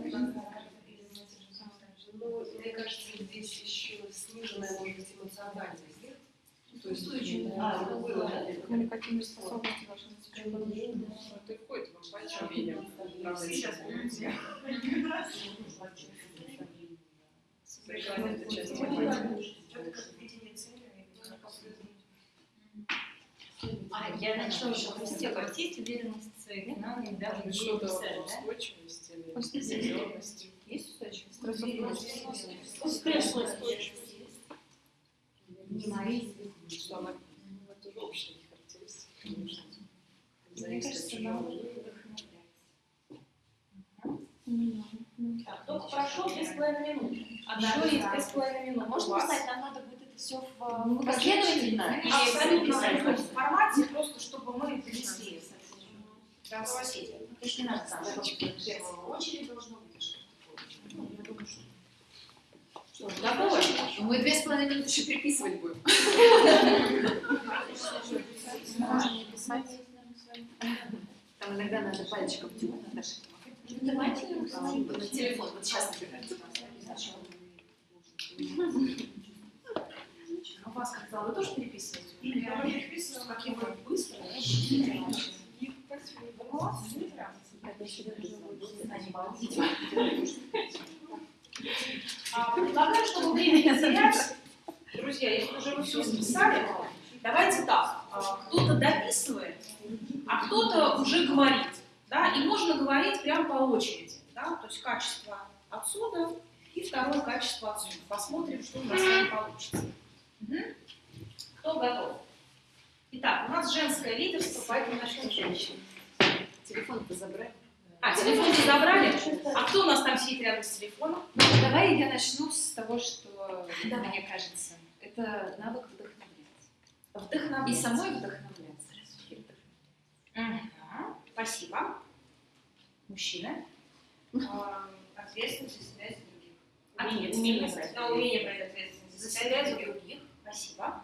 мне кажется, здесь еще сниженная, может быть, эмоциональность. То есть, а, ну, было, да, Коммуникативные способности. Ты входит в это часть. Это как видение цели. А я начала уверенность своих знаниях, даже не Что-то писать, да? устойчивость или. Есть устойчивость? Стрессоустойчивость. Что она ну, это же общие характеристики. конечно. Мне кажется, чего. нам Так, только прошу две с половиной минуты. Еще есть две с половиной минуты. Можно сказать, нам надо будет это все в Ну, последовательно? Абсолютно в формате, просто чтобы мы принесли для соседей. То есть не надо в первую очередь должно быть такое. Ну, я думаю, что... Что, готовы? Мы две с половиной минуты еще переписывать будем. Там иногда надо пальчиком тянуть, Наташа. Давайте на телефон. Вот сейчас, например. А вас как дела? Вы тоже переписываете? Я переписываю, как я быстро. Предлагаю, чтобы время не терять. Друзья, если уже вы все записали, давайте так. а, Кто-то дописывает, а кто-то уже говорит. Да? И можно говорить прямо по очереди. Да? То есть качество отсюда и второе качество отсюда. Посмотрим, что у нас с вами получится. Мгм. Кто готов? Итак, у нас женское лидерство, поэтому начнем с женщин. Телефон-то забрать. А, телефон не забрали? А кто у нас там сидит рядом с телефоном? Ну, давай я начну с того, что Давай. мне кажется. Это навык вдохновлять. Вдохновлять. И самой вдохновляться. Мгм. Спасибо. Мужчина. А, Ответственность и за других. Умение, умение умение брать ответственность За за других. Спасибо.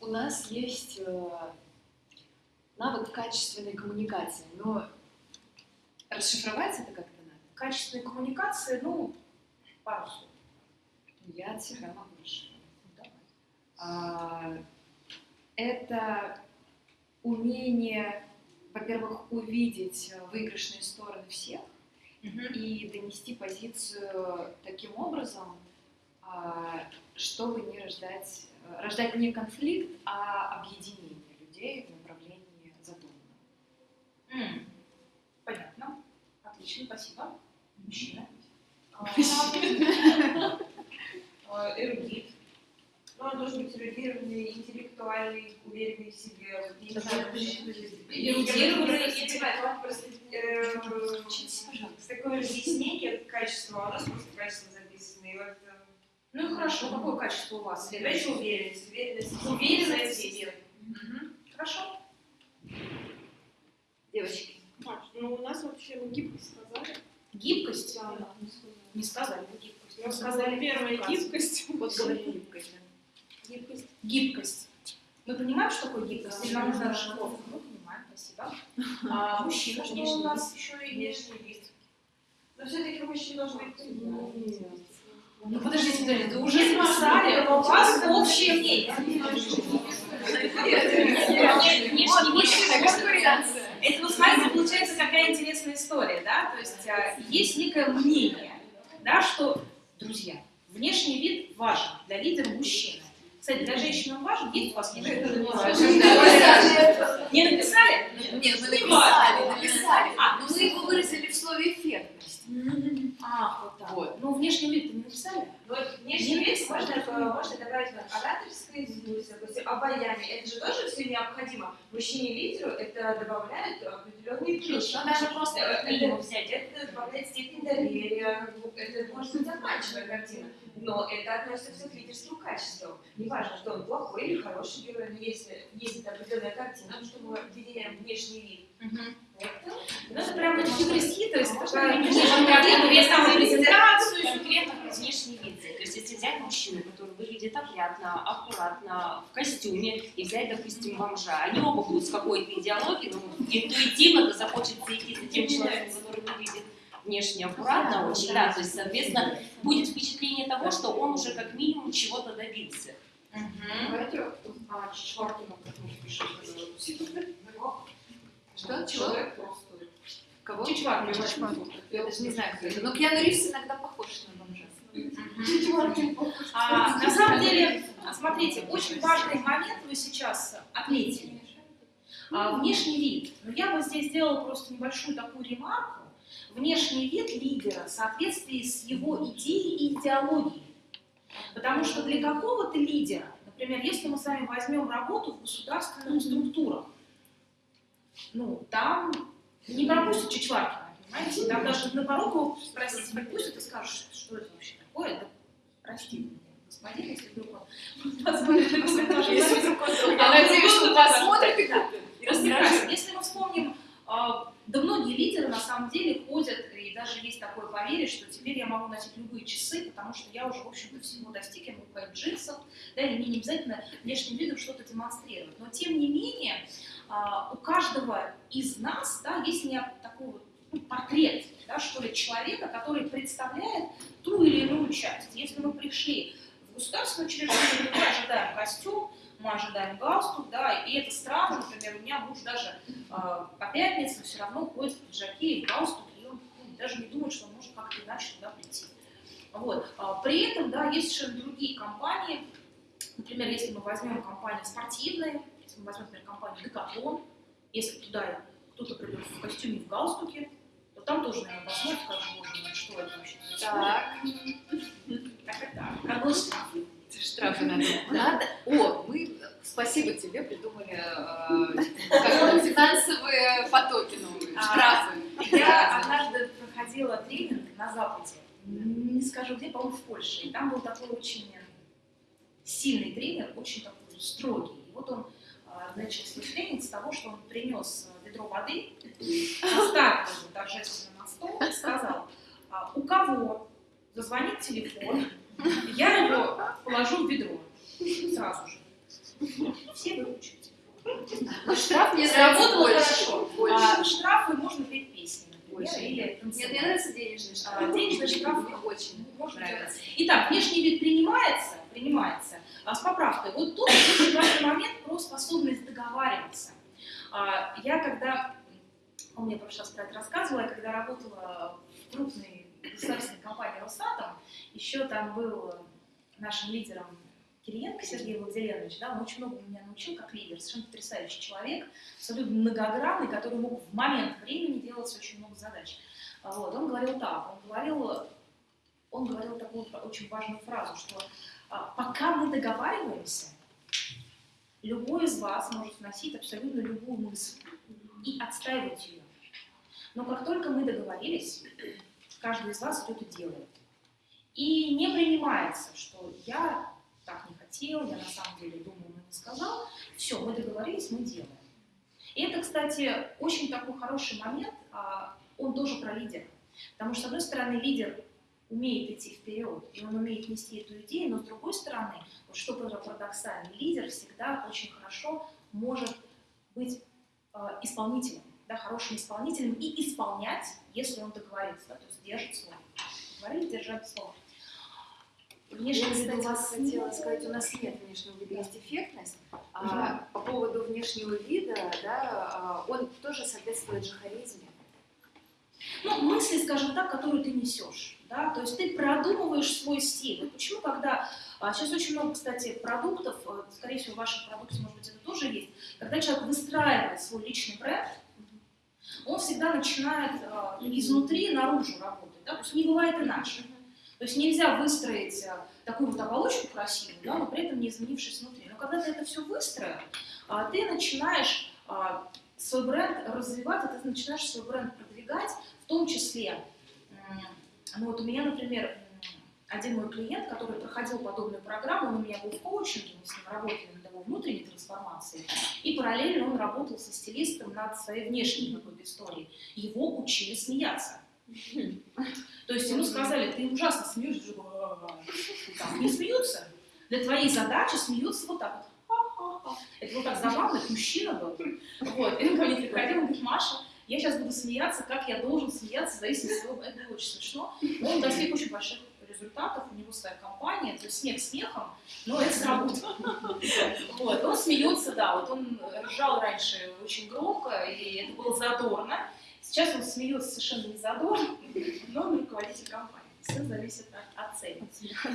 У нас есть э, навык качественной коммуникации, но расшифровать это как-то надо. Качественной коммуникации, ну, пару слов. Я от себя могу расшифровать. А, Это умение, во-первых, увидеть выигрышные стороны всех и донести позицию таким образом, а, чтобы не рождать, рождать не конфликт, а объединение людей в направлении задуманного. М, Понятно. Отлично, спасибо. Мужчина. А, Эрудит. Ну, он должен быть эрудированный, интеллектуальный, уверенный в себе. Это Эрудированный, э, Учитесь, пожалуйста. такое разъяснение а у нас просто качество записано. И вот э, Ну и хорошо, какое качество у вас? давайте уверенность, уверенность. Уверенность в себе. Мгм. Хорошо. Девочки. Маш, ну у нас вообще мы гибкость сказали. Гибкость? Да, да, не сказали. Сказали гибкость. Я Мы сказала первая гибкость. Вот говори гибкость. Гибкость. Гибкость. Мы понимаем, что такое гибкость? Или нам нужна расшифровка? Мы понимаем, спасибо. А мужчина, что у нас еще и Внешний вид. Но все-таки мужчина должен быть Ну подождите, подождите, вы уже записали, у вас общее мнение. Это, вот смотрите, получается какая интересная история, да? То есть а, есть некое мнение, да, что, друзья, внешний вид важен для лидера мужчины. Кстати, для женщины он важен, есть у вас внешний вид? Не написали? Нет, мы Не написали, написали. А, Но мы его выразили в слове эффектность. А, вот так. Вот. Ну, внешний вид-то не написали? Но внешний вид можно, можно добавить на ораторское искусство, допустим, обаяние. Это же тоже все необходимо. Мужчине-лидеру это добавляет определенный плюс. Ну, даже просто Это- взять. Это добавляет степень доверия, это может быть обманчивая картина. Но это относится к лидерским качествам. Неважно, что он плохой или хороший герой, но если есть определенная картина, что мы определяем внешний вид. Это Ну, это прям есть Можно такая вид, самую презентацию. конкретно про внешний вид. То есть если взять мужчину, который выглядит опрятно, аккуратно, в костюме, и взять, допустим, бомжа, они оба будут с какой-то идеологией, но интуитивно захочется идти за тем человеком, который выглядит внешне аккуратно очень, да, то есть, соответственно, будет впечатление того, что он уже как минимум чего-то добился. Давайте а. Что? Человек просто. Кого? Чичваркин. Я даже не знаю, кто это. Но Киану Ривз иногда похож на бомжа. А, на самом деле, смотрите, очень важный момент вы сейчас отметили. А, внешний вид. Но я бы здесь сделала просто небольшую такую ремарку. Внешний вид лидера в соответствии с его идеей и идеологией. Потому что для какого-то лидера, например, если мы с вами возьмем работу в государственных структурах, ну, там не пропустят Чичваркина, понимаете? Там даже на порог его спросить пропустят и скажут, что, что это вообще такое, да, простите меня, господин, если вдруг он *laughs* позволит если вдруг он Я надеюсь, что посмотрит и. Если мы вспомним, а, да многие лидеры на самом деле ходят, и даже есть такое поверье, что теперь я могу носить любые часы, потому что я уже, в общем-то, всего достиг, я могу ходить в джинсах, да, и мне не обязательно внешним видом что-то демонстрировать. Но, тем не менее, а, у каждого из нас, да, есть не такой ну, портрет, да, что ли, человека, который представляет ту или иную часть. Если мы пришли в государственное учреждение, мы ожидаем костюм, мы ожидаем галстук, да, и это странно, например, у меня муж даже э, по пятницам все равно ходит в пиджаке и в галстуке, и он ну, даже не думает, что он может как-то иначе туда прийти. Вот. А, При этом, да, есть совершенно другие компании, например, если мы возьмем компании спортивные, если мы возьмем, например, компанию Decathlon, если туда кто-то придет в костюме и в галстуке, то там тоже, наверное, посмотрят, боже мой, что это вообще происходит. Так *laughs* и так. Как был штраф. Штрафы надо. Надо. О, мы, спасибо тебе, придумали э, *laughs* финансовые потоки новые. А, Я однажды проходила тренинг на Западе, не скажу где, по-моему, в Польше. И там был такой очень сильный тренер, очень такой строгий. И вот он а, начал свой тренинг с того, что он принес ведро воды, поставил его торжественно на стол и сказал, а, у кого зазвонит телефон, я его положу в ведро сразу же. Все выключили. Но штраф мне больше. хорошо. А, штрафы можно петь песни, например, Больше. или Нет, танцевать. мне нравится денежный штраф. А, денежный штраф мне очень Можно нравится. Итак, внешний вид принимается, принимается, а с поправкой. Вот тут очень важный момент про способность договариваться. А, Я когда, он мне в прошлый раз про это рассказывала, я когда работала в крупной государственной компании Росатом, еще там был нашим лидером Кириенко Сергей Владимирович, да, он очень много меня научил как лидер, совершенно потрясающий человек, абсолютно многогранный, который мог в момент времени делать очень много задач. Вот, он говорил так, он говорил, он говорил такую очень важную фразу, что а, пока мы договариваемся, любой из вас может вносить абсолютно любую мысль и отстаивать ее. Но как только мы договорились, каждый из вас и делает. И не принимается, что я так не хотел, я на самом деле думал, но не сказал. Все, мы договорились, мы делаем. И это, кстати, очень такой хороший момент, а, он тоже про лидера. Потому что, с одной стороны, лидер умеет идти вперед, и он умеет нести эту идею, но с другой стороны, вот что парадоксально, лидер всегда очень хорошо может быть э, исполнителем, да, хорошим исполнителем и исполнять, если он договорится, да, то есть держит слово. Договорились, держать слово. Внешний вид у вас хотела сказать, у нас нет внешнего вида, есть эффектность. А, по поводу внешнего вида, да, а, он тоже соответствует же харизме. ну, мысли, скажем так, которые ты несешь. Да? То есть ты продумываешь свой стиль. Почему, когда... а, сейчас очень много, кстати, продуктов, э, скорее всего, в вашем продукте, может быть, это тоже есть. Когда человек выстраивает свой личный бренд, он всегда начинает э, изнутри наружу работать. Да? То есть не бывает иначе. То есть нельзя выстроить э, такую вот оболочку красивую, да, но при этом не изменившись внутри. Но когда ты это все выстроил, а, ты начинаешь а, свой бренд развивать, и ты начинаешь свой бренд продвигать, в том числе, ну вот у меня, например, один мой клиент, который проходил подобную программу, он у меня был в коучинге, мы с ним работали над его внутренней трансформацией, и параллельно он работал со стилистом над своей внешней какой-то историей. Его учили смеяться. То есть ему сказали, ты ужасно смеешься, там, не смеются. Для твоей задачи смеются вот так вот. Это был так забавно, это мужчина был. Вот. И он ко приходил, он говорит, Маша, я сейчас буду смеяться, как я должен смеяться, в зависимости от своего... Это очень смешно. Но он достиг очень больших результатов, у него своя компания, то есть смех смехом, но это сработало. Вот. Он смеется, да, вот он ржал раньше очень громко, и это было задорно. Сейчас он смеется совершенно не задорно, но он руководитель компании. Все зависит от, от цели.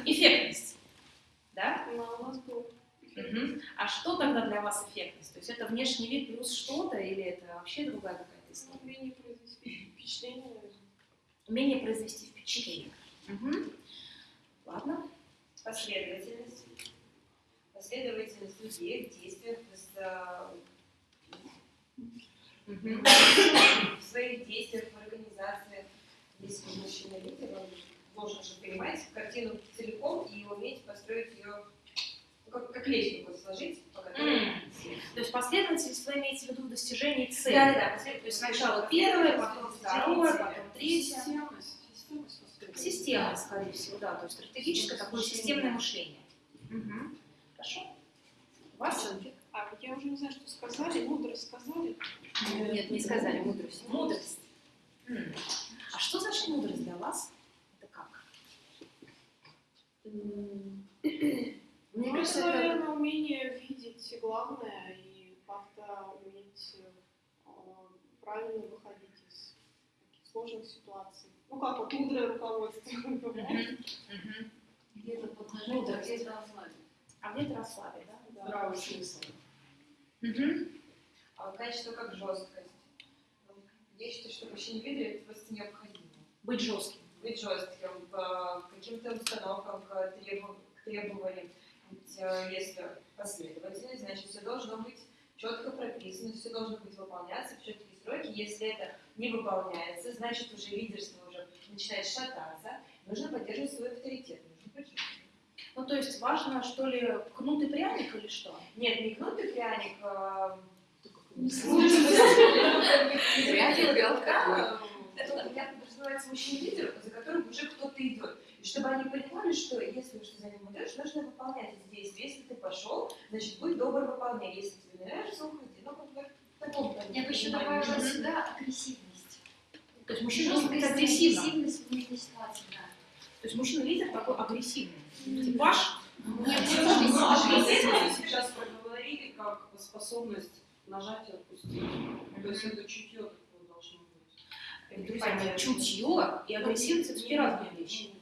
Эффектность. Да? У нас был Мгм. А что тогда для вас эффектность? То есть это внешний вид плюс что-то или это вообще другая какая-то история? умение произвести впечатление. Умение произвести впечатление. Мгм. Ладно. Последовательность. Последовательность людей в действиях, э, в своих действиях, в организациях. Если мужчина лидер, он должен же понимать картину целиком и уметь построить ее ну, как, как лестницу сложить, по которой М. То есть последовательность вы имеете в виду достижение цели? Да, да, да. То есть сначала первое, потом второе, потом третье. Системность. Системность воспитания. Система, скорее всего, да. То есть стратегическое такое системное мышление. Мгм. Хорошо. У вас? А вот я уже не знаю, что сказали, мудрость сказали. Нет, не сказали мудрость. Мудрость. А что значит мудрость для вас? Это как? Мне кажется, это... наверное, умение видеть главное и как-то уметь э, правильно выходить из таких сложных ситуаций. Ну, как вот мудрое руководство. Где-то поднажать, Мудрость. а где-то расслабить. А где-то расслабить, да? Здравый смысл. А качество как жесткость. Я считаю, что мужчине лидер это просто необходимо. Быть жестким. Быть жестким к каким-то установкам, к, требованиям. Ведь э, если последовательность, значит все должно быть четко прописано, все должно быть выполняться в четкие сроки. Если это не выполняется, значит уже лидерство уже начинает шататься, нужно поддерживать свой авторитет, нужно поддерживать. Ну, то есть важно, что ли, кнут и пряник или что? Нет, не кнут и пряник, а, *laughs* *laughs* Пряник, белка, Это у меня подразумевается мужчина-лидер, за которым уже кто-то идет. И чтобы они понимали, что если уж ты за ним идешь, нужно выполнять эти действия. Если ты пошел, значит, будь добр, выполняй. Если тебе не нравится, уходи. Ну, как бы в таком Я бы еще добавила сюда агрессивность. То есть мужчина должен быть агрессивным. Агрессивность в нужной ситуации, да. То есть мужчина-лидер такой агрессивный. Типаж. Нет, агрессивность. сейчас проговорили как способность нажать и отпустить. То есть это чутье такое должно быть. Друзья чутье и агрессивность это две разные вещи.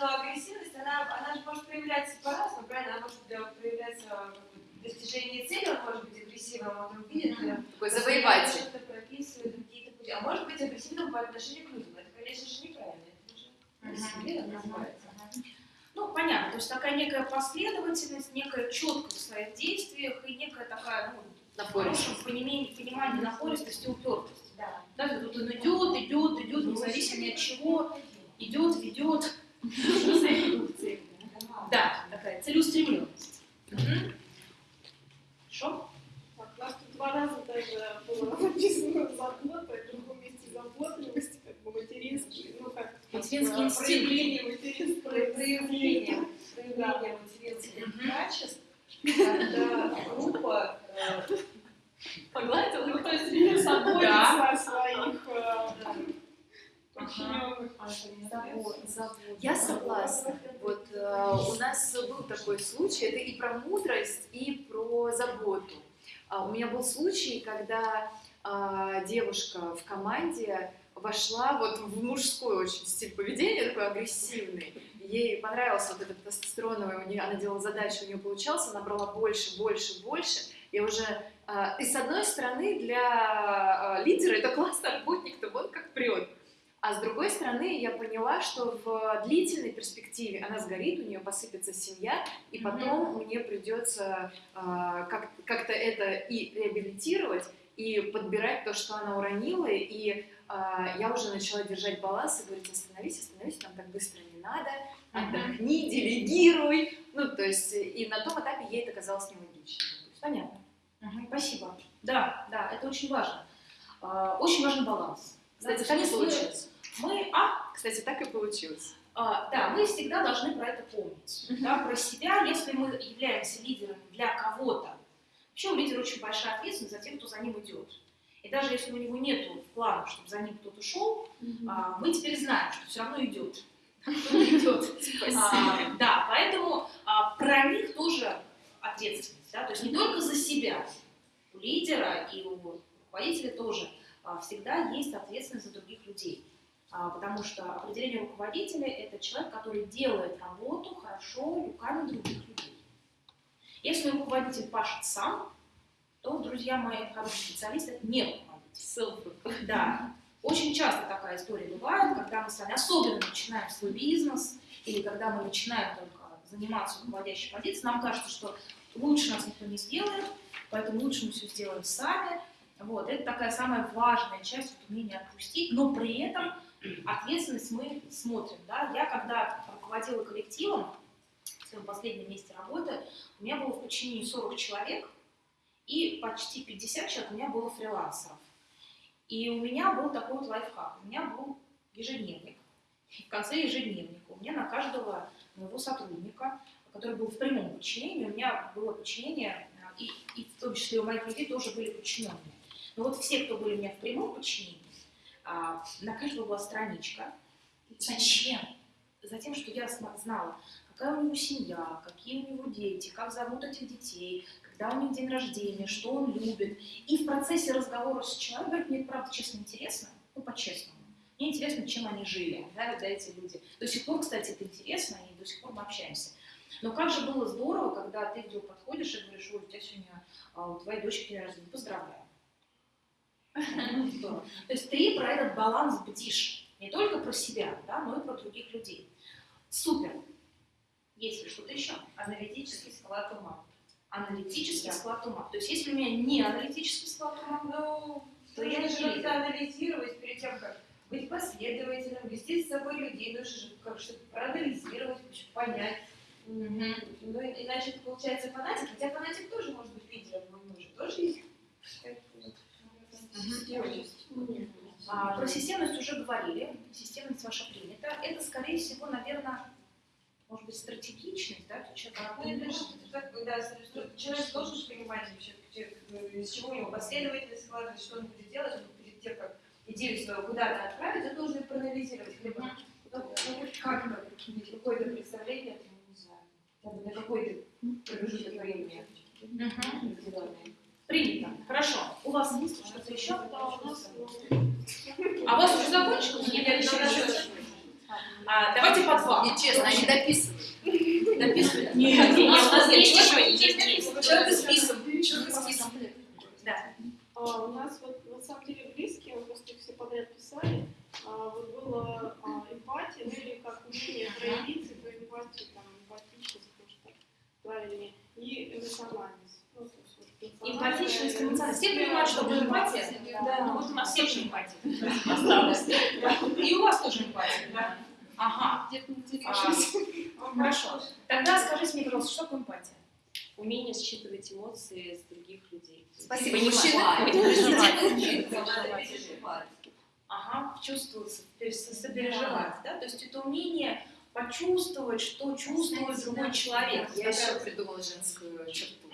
Агрессивность она, она же может проявляться по-разному, правильно? Она может проявляться бы, в достижении цели, он может быть агрессивным, он там видит, э, Такой завоеватель. что-то прописывает, какие-то пути. А может быть агрессивным по отношению к людям. Это, конечно же, неправильно. Это уже агрессивность называется. Ну, понятно, то есть такая некая последовательность, некая четкость в своих действиях и некая такая, ну, в хорошем понимании, понимании напористости и упертости. Да. Тут он идет, идет, идет, независимо от чего, идет, ведет. Да, такая целеустремленность. Хорошо? Так, у нас тут два раза даже было написано забота, в другом месте заботливость, как бы материнский, ну как Материнский э, инстинкт. проявление материнского материнских качеств, когда группа э, Погладил, ну то есть лидер заботится о своих. Я согласна. Вот у нас был такой случай, это и про мудрость, и про заботу. А, у меня был случай, когда а, девушка в команде вошла вот в мужской очень стиль поведения, такой агрессивный. Ей понравился вот этот тестостероновый, у нее, она делала задачу, у нее получался, она брала больше, больше, больше. И уже и с одной стороны для а, лидера это классный работник, то вот как прет. А с другой стороны, я поняла, что в длительной перспективе она сгорит, у нее посыпется семья, и потом мне придется а, как- как-то это и реабилитировать, и подбирать то, что она уронила, и а, я уже начала держать баланс и говорить, остановись, остановись, нам так быстро не надо, отдохни, делегируй. Ну, то есть, и на том этапе ей это казалось есть, Понятно. Мгм, Спасибо. Да, да, это очень важно. А, Очень важен баланс. Кстати, так и получилось. Мы, а, Кстати, так и получилось. А, да, мы всегда должны про это помнить. Да, про себя, если мы являемся лидерами для кого-то. Вообще у лидера очень большая ответственность за тем, кто за ним идет. И даже если у него нет плана, чтобы за ним кто-то шел, а, мы теперь знаем, что все равно идет. Кто-то идет. А, Да, поэтому а, про них тоже ответственность. да, То есть не только за себя. У лидера и у руководителя тоже а, всегда есть ответственность за других людей. А, Потому что определение руководителя – это человек, который делает работу хорошо руками других людей. Если руководитель пашет сам, то, друзья мои, хороший специалист – это не руководитель. Да. Очень часто такая история бывает, когда мы с вами особенно начинаем свой бизнес, или когда мы начинаем только заниматься руководящей позицией, нам кажется, что лучше нас никто не сделает, поэтому лучше мы все сделаем сами. Вот. Это такая самая важная часть вот, умения отпустить, но при этом ответственность мы смотрим. Да? Я когда руководила коллективом, в своем последнем месте работы, у меня было в подчинении 40 человек, и почти 50 человек у меня было фрилансеров. И у меня был такой вот лайфхак. У меня был ежедневник. И в конце ежедневника у меня на каждого моего сотрудника, который был в прямом подчинении, у меня было подчинение, и, и в том числе у моих людей тоже были подчиненные. Но вот все, кто были у меня в прямом подчинении, а, на каждого была страничка. Зачем? Затем, что я знала, какая у него семья, какие у него дети, как зовут этих детей, когда у них день рождения, что он любит. И в процессе разговора с человеком, говорит, мне правда честно интересно, ну по-честному. Мне интересно, чем они жили, да, да, эти люди. До сих пор, кстати, это интересно, и до сих пор мы общаемся. Но как же было здорово, когда ты вдруг подходишь и говоришь, ой, у тебя сегодня а, у твоей дочки день рождения, поздравляю. *laughs* То есть ты про этот баланс бдишь. Не только про себя, да, но и про других людей. Супер. Есть ли что-то еще? аналитический склад ума. аналитический склад ума. То есть если у меня не аналитический склад ума, Ну, то я не анализировать перед тем, как быть последовательным, вести с собой людей, нужно же как что-то проанализировать, понять. Ну, и- иначе это получается фанатик, хотя фанатик тоже может быть лидером, но у него же тоже есть. А, про системность уже говорили, системность ваша принята. Это, скорее всего, наверное, может быть, стратегичность, да, то человек, Ну, же так, да, человек должен же понимать вообще, где- из чего у него последовательность складывается, что он будет делать, он перед тем, как идею свою куда-то отправить, он должен проанализировать. Либо, ну, ну, как-то иметь какое-то представление, там, не знаю, на какой-то промежуток времени. Принято. Хорошо. У вас есть что-то еще? Ну, А у вас уже закончилось? Или еще еще? А, давайте по два. Нечестно, они дописывают. Дописывают? Нет, у нас есть еще, есть, есть. Человек с списом. Человек с списом. Да. А, у нас вот на самом деле близкие, мы просто их все подряд писали, а, вот было а, эмпатия, ну или как умение проявиться, то эмпатию, там, эмпатичность, может так правильнее, и эмоциональность. Ну, Эмпатичность, эмоциональность. Все понимают, что такое эмпатия? Да, ну вот у нас всем же эмпатия *laughs* осталась. И у вас тоже эмпатия, да? Ага. А, Хорошо. Тогда скажите мне, пожалуйста, что такое эмпатия? Умение считывать эмоции с других людей. Спасибо, Понимать. мужчины. Ага, чувствовать, пере- сопереживать, да? То есть это умение почувствовать, что чувствует другой человек. Я еще придумала женскую черту.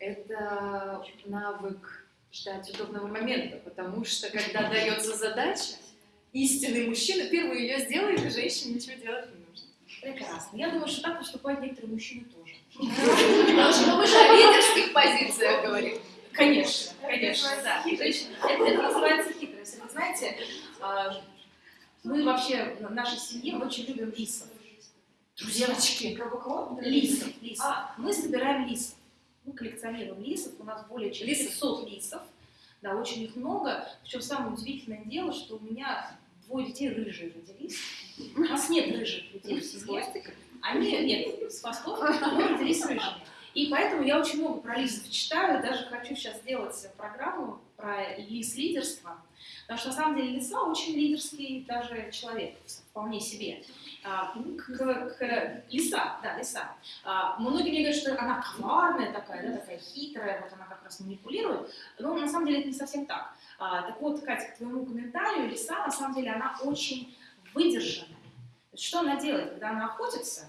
Это навык ждать удобного момента, потому что когда дается задача, истинный мужчина первый ее сделает, и женщине ничего делать не нужно. Прекрасно. Я думаю, что так поступают некоторые мужчины тоже. Потому что мы же о лидерских позициях говорим. Конечно, конечно, да. Это, это называется хитрость. Вы знаете, а, мы вообще в нашей семье очень любим лисов. Девочки, лисов, лисов. Мы собираем лисов. Мы коллекционируем лисов, у нас более чем Лисов? 500 лисов. Да, очень их много. Причем самое удивительное дело, что у меня двое детей рыжие родились. У нас нет рыжих людей в семье. Они, нет, с хвостов, но родились рыжими. И поэтому я очень много про лисов читаю, даже хочу сейчас сделать программу про лис-лидерство, потому что на самом деле лиса очень лидерский даже человек, вполне себе. А, к- к- к- лиса, да, лиса. А, многие мне говорят, что она коварная такая, да, такая хитрая, вот она как раз манипулирует, но на самом деле это не совсем так. А, так вот, Катя, к твоему комментарию, лиса, на самом деле, она очень выдержанная. Что она делает, когда она охотится?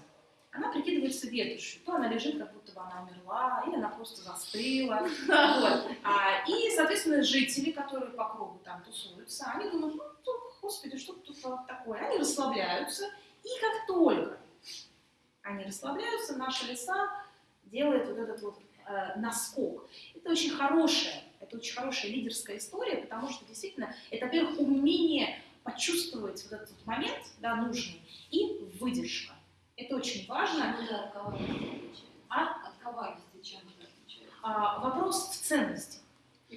Она прикидывается ветошью. То она лежит, как будто бы она умерла, или она просто застыла. *laughs* Вот. А, и, соответственно, жители, которые по кругу там тусуются, они думают, ну, господи, что тут такое? Они расслабляются, и как только они расслабляются, наша лиса делает вот этот вот э, наскок. Это очень хорошая, это очень хорошая лидерская история, потому что действительно это, во-первых, умение почувствовать вот этот вот момент, да, нужный, и выдержка. Это очень важно. От? А? Коварности чем это отличается? А, вопрос в ценности.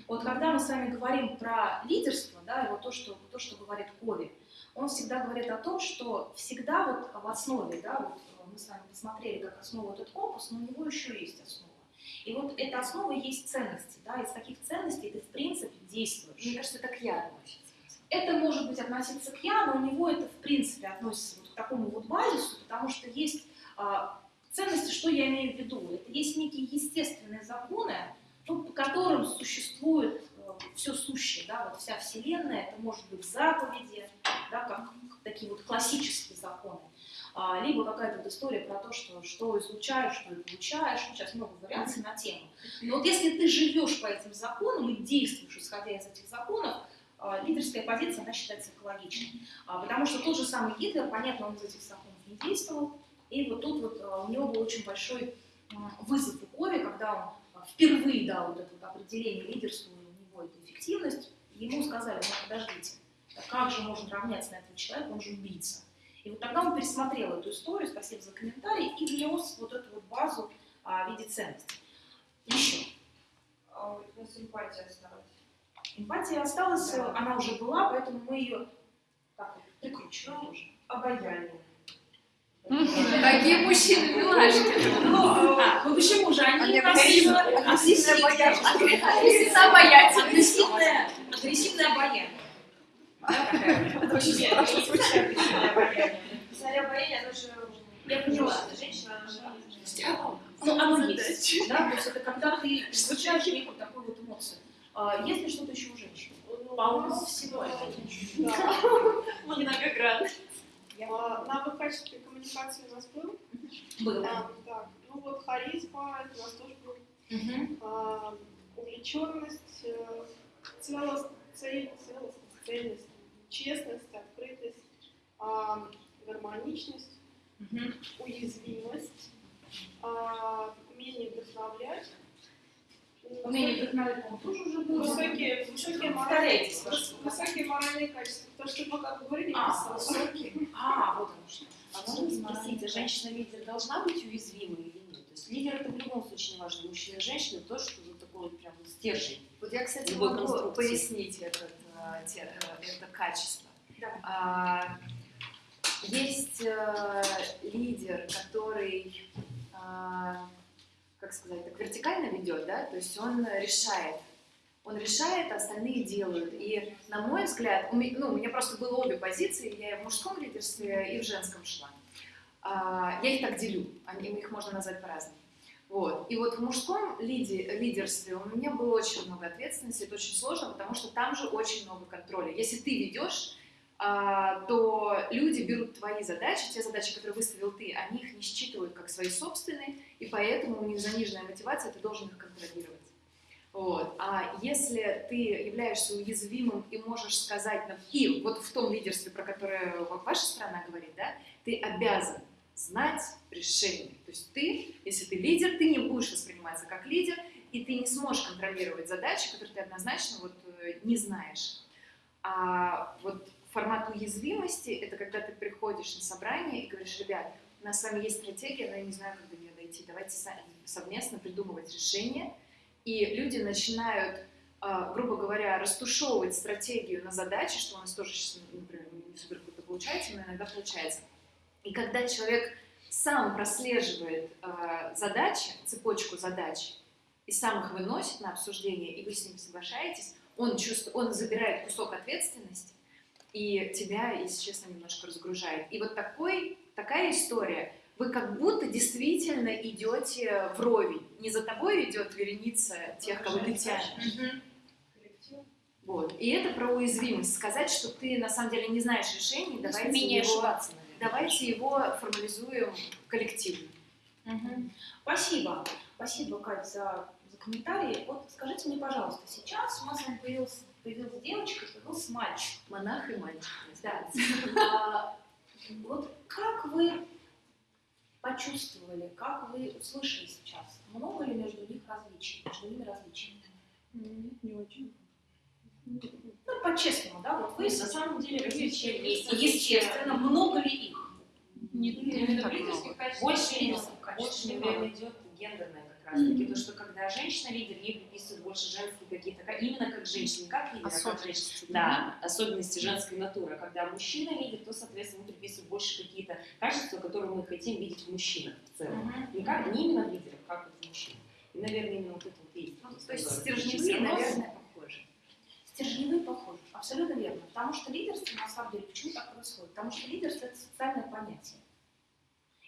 Вот когда мы с вами говорим про лидерство, да, вот то, что, то, что говорит Кови, он всегда говорит о том, что всегда вот в основе, да, вот э, мы с вами посмотрели как основу этот компас, но у него еще есть основа. И вот эта основа есть ценности, да, из каких ценностей ты в принципе действуешь. Мне кажется, это к я относится. Это может быть относиться к я, но у него это в принципе относится вот к такому вот базису, потому что есть а, ценности, что я имею в виду. Это есть некие естественные законы, ну, по которым существует все сущее, да, вот вся Вселенная, это может быть заповеди, да, как такие вот классические законы, А, либо какая-то вот история про то, что что излучаешь, что и получаешь, ну, сейчас много вариаций на тему. Но вот если ты живешь по этим законам и действуешь, исходя из этих законов, а, лидерская позиция, она считается экологичной. А, Потому что тот же самый Гитлер, понятно, он из этих законов не действовал, и вот тут вот а, у него был очень большой вызов у Кови, когда он а, впервые дал вот это вот определение лидерству, у него это эффективность, ему сказали, ну подождите, а как же можно равняться на этого человека, он же убийца. И вот тогда он пересмотрел эту историю, спасибо за комментарий, и внес вот эту вот базу а, в виде ценностей. Еще. А у нас эмпатия осталась. Эмпатия осталась, Да. она уже была, поэтому мы ее так прикручиваем Ну, тоже. Обаяние. Какие мужчины, милашки. Ну, а, ну почему же они агрессивные, агрессивные, Агрессивно обаятельные. агрессивное, обаяние. Такая очень страшно звучит обаяние. Царя обаяния, оно же... Я поняла. Женщина, она же... Ну, оно есть. Да, то есть это когда ты излучаешь некую такую вот эмоцию. А, Есть ли что-то еще у женщин? Полно всего. Да. *laughs* Многогранно. А, Навык качественной коммуникации у нас был. Было. А, так, ну вот харизма, это у нас тоже был. Мгм. А, увлеченность, э, целост, цель, целостность, цельность, честность, открытость, а, гармоничность, Мгм. уязвимость, а, умение вдохновлять. Умение вдохновлять, по-моему, тоже уже было. Высокие, высокие, моральные, высокие моральные качества. То, что мы как говорили, А, высокие. А, вот оно что. А можно спросить, а женщина-лидер должна быть уязвимой или нет? То есть лидер это в любом случае не важно, мужчина и женщина, то, что вот такой вот прям стержень. Вот я, кстати, могу пояснить этот, э, те- э, это качество. Давай. А, Есть э, лидер, который, а, как сказать, так вертикально ведет, да, то есть он решает. Он решает, а остальные делают. И, на мой взгляд, у меня, ну, у меня просто было обе позиции, я и в мужском лидерстве, и в женском шла. А, я их так делю, они, их можно назвать по-разному. Вот. И вот в мужском лиде, лидерстве у меня было очень много ответственности, это очень сложно, потому что там же очень много контроля. Если ты ведешь, а, то люди берут твои задачи, те задачи, которые выставил ты, они их не считывают как свои собственные, и поэтому у них заниженная мотивация, ты должен их контролировать. Вот. А если ты являешься уязвимым и можешь сказать, и вот в том лидерстве, про которое ваша страна говорит, да, ты обязан знать решение. То есть ты, если ты лидер, ты не будешь восприниматься как лидер, и ты не сможешь контролировать задачи, которые ты однозначно вот, э, не знаешь. А вот формат уязвимости – это когда ты приходишь на собрание и говоришь, ребят, у нас с вами есть стратегия, но я не знаю, как до нее дойти, давайте совместно придумывать решение. И люди начинают, а, грубо говоря, растушевывать стратегию на задачи, что у нас тоже сейчас, например, не супер круто получается, но иногда получается. И когда человек сам прослеживает а, задачи, цепочку задач, и сам их выносит на обсуждение, и вы с ним соглашаетесь, он, чувствует, он забирает кусок ответственности, и тебя, если честно, немножко разгружает. И вот такой, такая история, вы как будто действительно идете вровень. Не за тобой идет вереница тех, кого ты тянешь. Коллектив. Вот. И это про уязвимость. Сказать, что ты на самом деле не знаешь решений, давайте его, ошибаться, давайте его формализуем коллективно. Мгм. Спасибо. Спасибо, Кать, за, за комментарии. Вот скажите мне, пожалуйста, сейчас у нас появился, появилась девочка, появился мальчик. Монах и мальчик. Да. А, Вот как вы почувствовали, как вы услышали сейчас? Много ли между них различий? Между ними различий? Не очень. Ну, по-честному, да? Вот вы На самом деле различия есть. Естественно, много ли их? Не, Не так много. Больше лидерских качеств, больше, наверное, идет гендерное как раз таки. То, что когда женщина-лидер, ей приписывают больше женские какие-то, ка- именно как женщина, не как лидер, а как женщина. Да, особенности женской натуры. Когда мужчина лидер, то, соответственно, ему приписывают больше какие-то качества, которые мы хотим видеть в мужчинах в целом. Не, как, не именно в лидерах, как вот в мужчинах. И, наверное, именно вот это вот есть. Ну, то есть стержневые, наверное, похожи. Стержневые похожи, абсолютно верно. Потому что лидерство, на самом деле, почему так происходит? Потому что лидерство – это социальное понятие.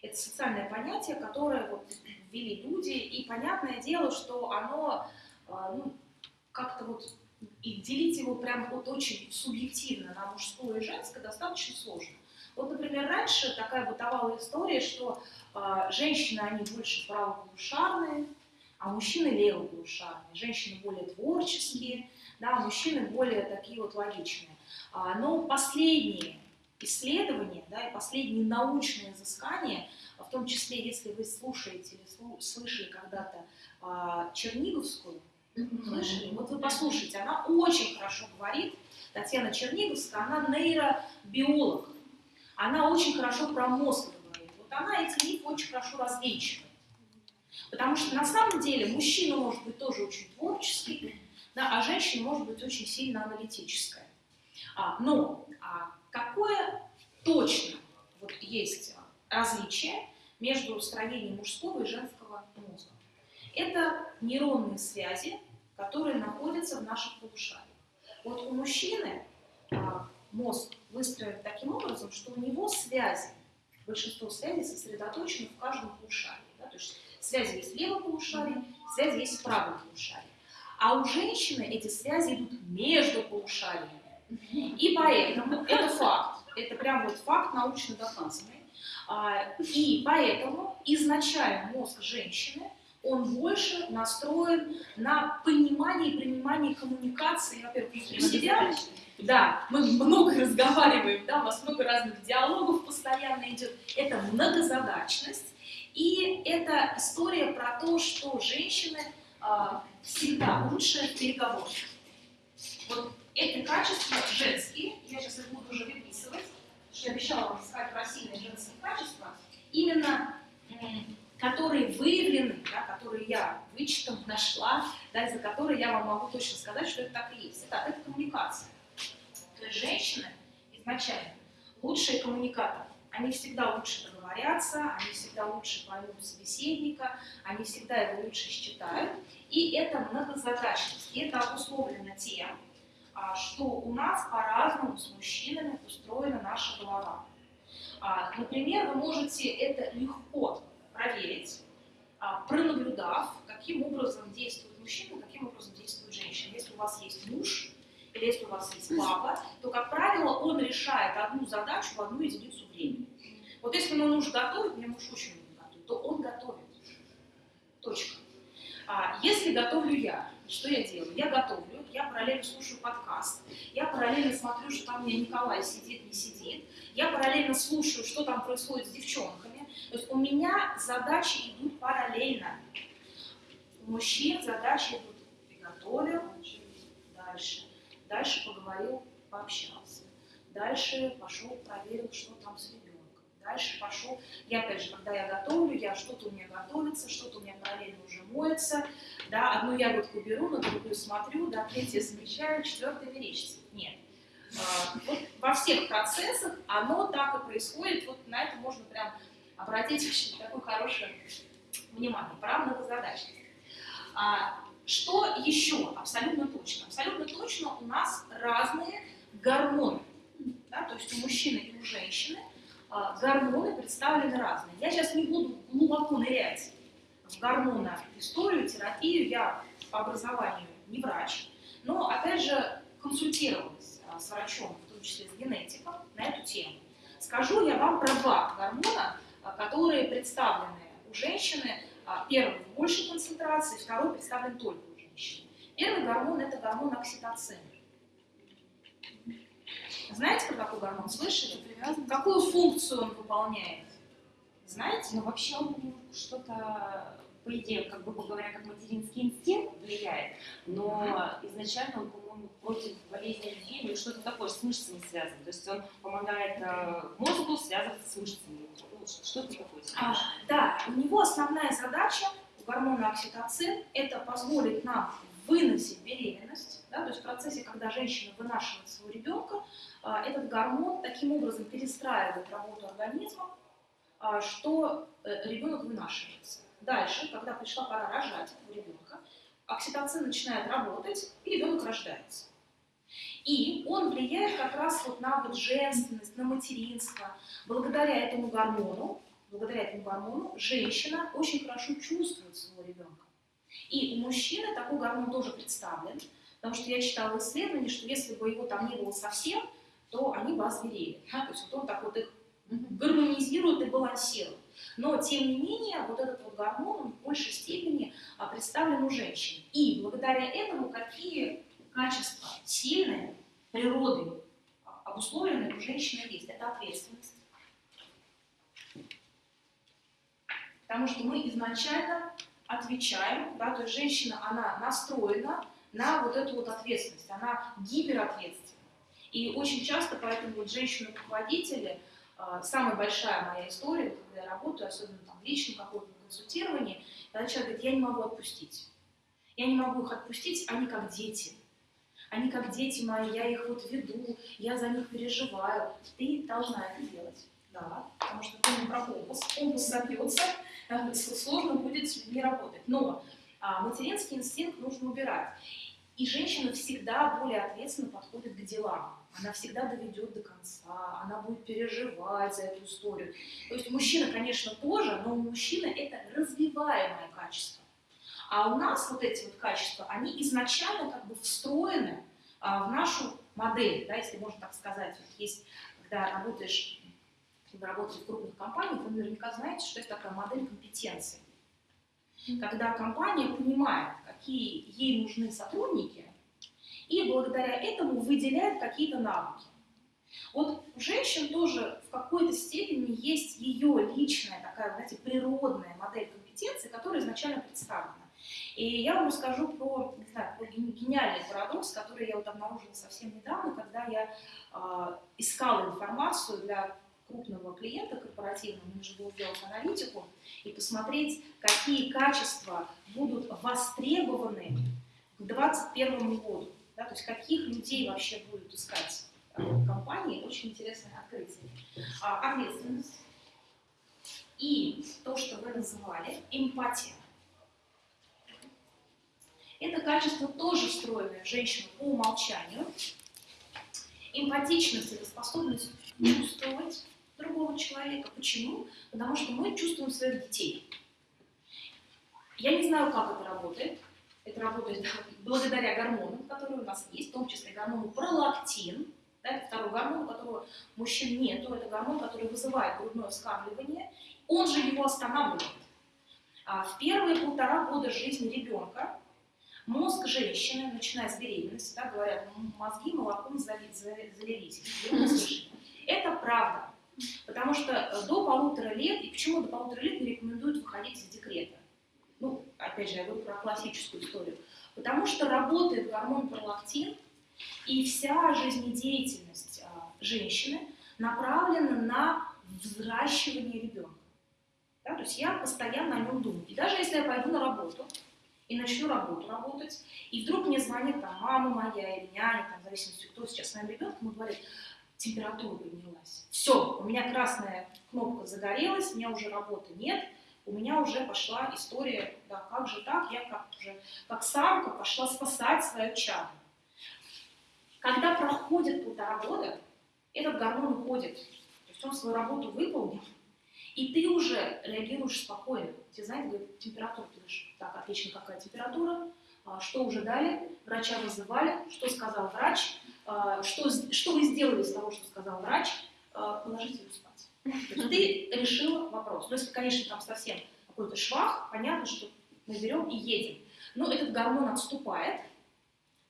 Это социальное понятие, которое вот ввели люди, и понятное дело, что оно, а, ну, как-то вот, и делить его прям вот очень субъективно на мужское и женское достаточно сложно. Вот, например, раньше такая бытовала история, что а, женщины, они больше правополушарные, а мужчины левополушарные. Женщины более творческие, да, а мужчины более такие вот логичные. А, Но последние исследования, да, и последние научные изыскания, а в том числе, если вы слушаете или слышали когда-то а, Черниговскую, слышали? Вот вы послушайте, она очень хорошо говорит, Татьяна Черниговская, она нейробиолог, она очень хорошо про мозг говорит. Вот она эти мифы очень хорошо развенчивает. Потому что на самом деле мужчина может быть тоже очень творческий, да, а женщина может быть очень сильно аналитическая. А, но а какое точно вот есть различие между строением мужского и женского мозга. Это нейронные связи, которые находятся в наших полушариях. Вот у мужчины а, мозг выстроен таким образом, что у него связи, большинство связей сосредоточено в каждом полушарии. Да? То есть связи есть в левом полушарии, связи есть в правом полушарии. А у женщины эти связи идут между полушариями. И поэтому, это факт, это прям вот факт научно доказанный, а, и поэтому изначально мозг женщины, он больше настроен на понимание и принимание коммуникации, во-первых, себя. Да, мы много разговариваем, да, у нас много разных диалогов постоянно идет. Это многозадачность. И это история про то, что женщины а, всегда лучше в переговорах. Вот эти качества женские, я сейчас их буду уже выписывать, что я обещала вам сказать про сильные женские качества, именно которые выявлены, да, которые я вычитала, нашла, да, за которые я вам могу точно сказать, что это так и есть. Это, это коммуникация. То есть женщины изначально лучшие коммуникаторы. Они всегда лучше договорятся, они всегда лучше поймут собеседника, они всегда его лучше считают. И это многозадачность. И это обусловлено тем, что у нас по-разному с мужчинами устроена наша голова. А, например, вы можете это легко проверить, а, пронаблюдав, каким образом действует мужчина, каким образом действует женщина. Если у вас есть муж, или если у вас есть папа, то, как правило, он решает одну задачу в одну единицу времени. Вот если мой муж готовит, мне муж очень любит готовить, то он готовит. Точка. А если готовлю я, что я делаю? Я готовлю, я параллельно слушаю подкаст, я параллельно смотрю, что там у меня Николай сидит, не сидит, я параллельно слушаю, что там происходит с девчонками. То есть у меня задачи идут параллельно. У мужчин задачи идут приготовил, дальше, дальше поговорил, пообщался, дальше пошел, проверил, что там с ребенком дальше пошел. Я, опять же, когда я готовлю, я что-то у меня готовится, что-то у меня параллельно уже моется, да, одну ягодку беру, на другую смотрю, да, третью замечаю, четвертую мерещится. Нет. А, вот во всех процессах оно так и происходит, вот на это можно прям обратить очень такое хорошее внимание, про многозадачность. А, что еще абсолютно точно? Абсолютно точно у нас разные гормоны. Да, то есть у мужчины и у женщины гормоны представлены разные. Я сейчас не буду глубоко нырять в гормоноисторию, терапию, я по образованию не врач, но, опять же, консультировалась а, с врачом, в том числе с генетиком, на эту тему. Скажу я вам про два гормона, а, которые представлены у женщины. Первый в большей концентрации, второй представлен только у женщины. Первый гормон – это гормон окситоцин. Знаете, про какой гормон слышали? Какую функцию он выполняет? Знаете? Ну, вообще он что-то, по идее, как бы говоря, как материнский инстинкт влияет, но изначально он, по-моему, против болезни людей, или что-то такое, с мышцами связан. То есть он помогает э, мозгу связываться с мышцами. Что-то такое. А, да, у него основная задача гормона окситоцин – это позволить нам выносить беременность, да, то есть в процессе, когда женщина вынашивает своего ребенка, а, этот гормон таким образом перестраивает работу организма, а, что э, ребенок вынашивается. Дальше, когда пришла пора рожать у ребенка, окситоцин начинает работать, и ребенок рождается. И он влияет как раз вот на вот женственность, на материнство. Благодаря этому гормону, благодаря этому гормону женщина очень хорошо чувствует своего ребенка. И у мужчины такой гормон тоже представлен, потому что я читала исследование, что если бы его там не было совсем, то они бы озверели. Да? То есть вот он так вот их гармонизирует и балансирует. Но, тем не менее, вот этот вот гормон он в большей степени а, представлен у женщин. И благодаря этому какие качества сильные, природой а, обусловленные у женщины есть. Это ответственность. Потому что мы изначально отвечаем, да, то есть женщина, она настроена на вот эту вот ответственность, она гиперответственна. И очень часто поэтому вот женщины-руководители, а, самая большая моя история, когда я работаю, особенно там в личном каком-то консультировании, когда человек говорит, я не могу отпустить. Я не могу их отпустить, они как дети. Они как дети мои, я их вот веду, я за них переживаю. Ты должна это делать. да, потому что помним про компас, компас забьется, *laughs* сложно будет людьми работать. Но материнский инстинкт нужно убирать. И женщина всегда более ответственно подходит к делам. Она всегда доведет до конца, она будет переживать за эту историю. То есть мужчина, конечно, тоже, но у мужчины это развиваемое качество. А у нас вот эти вот качества, они изначально как бы встроены а, в нашу модель, да, если можно так сказать. Вот есть, когда работаешь, когда работаете в крупных компаниях, вы наверняка знаете, что есть такая модель компетенции. Когда компания понимает, какие ей нужны сотрудники, и благодаря этому выделяет какие-то навыки. Вот у женщин тоже в какой-то степени есть ее личная такая, знаете, природная модель компетенции, которая изначально представлена. И я вам расскажу про, не знаю, про ген- гениальный парадокс, который я вот обнаружила совсем недавно, когда я э, искала информацию для крупного клиента корпоративного, нужно было сделать аналитику и посмотреть, какие качества будут востребованы к 2021 году. Да, то есть каких людей вообще будут искать э, компании, очень интересное открытие. А, ответственность и то, что вы называли эмпатия. Это качество тоже встроенное в женщину по умолчанию. Эмпатичность – это способность чувствовать другого человека. Почему? Потому что мы чувствуем своих детей. Я не знаю, как это работает. Это работает благодаря гормонам, которые у нас есть, в том числе гормону пролактин. Да, это второй гормон, у которого мужчин нету. Это гормон, который вызывает грудное вскармливание. Он же его останавливает. А в первые полтора года жизни ребенка мозг женщины, начиная с беременности, да, говорят, «М, мозги молоком зали- за- залились. Это правда. Потому что э, до полутора лет, и почему до полутора лет не рекомендуют выходить из декрета? Ну, опять же, я говорю про классическую историю. Потому что работает гормон пролактин, и вся жизнедеятельность а, женщины направлена на взращивание ребенка. Да, то есть я постоянно о нем думаю. И даже если я пойду на работу и начну работу работать, и вдруг мне звонит там мама моя или няня, там, в зависимости, кто сейчас с моим ребенком, и говорит, температура поднялась. Все, у меня красная кнопка загорелась, у меня уже работы нет, у меня уже пошла история, да, как же так, я как уже, как самка пошла спасать свою чадо. Когда проходит полтора года, этот гормон уходит, то есть он свою работу выполнил, и ты уже реагируешь спокойно. Тебе, знаете, говорят, температура, ты говоришь, так, отлично, какая температура, что уже дали, врача вызывали, что сказал врач, а, что, что вы сделали из того, что сказал врач, А, положите ее спать. Ты решила вопрос. Ну, если, конечно, там совсем какой-то швах, понятно, что мы берем и едем. Но этот гормон отступает,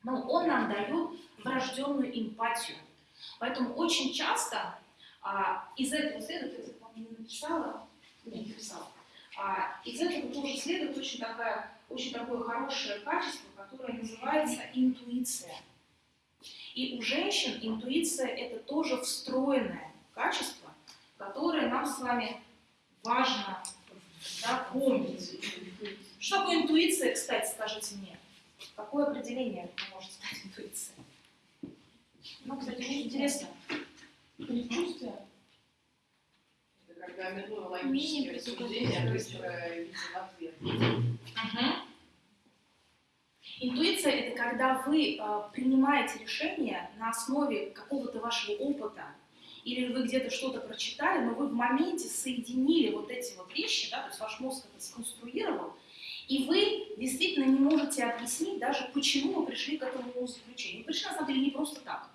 но он нам дает врожденную эмпатию. Поэтому очень часто а, из этого следует, я не написала, не написала, а, из этого тоже следует очень, такая, очень такое хорошее качество, которое называется интуиция. И у женщин интуиция это тоже встроенное качество, которое нам с вами важно да. Что такое интуиция, кстати, скажите мне? Какое определение вы можете дать интуиции? Ну, кстати, очень интересно. Предчувствие? Когда минуя логические рассуждения, быстро видим ответ. Интуиция – это когда вы э, принимаете решение на основе какого-то вашего опыта, или вы где-то что-то прочитали, но вы в моменте соединили вот эти вот вещи, да, то есть ваш мозг это сконструировал, и вы действительно не можете объяснить даже, почему вы пришли к этому заключению. Вы пришли, на самом деле, не просто так.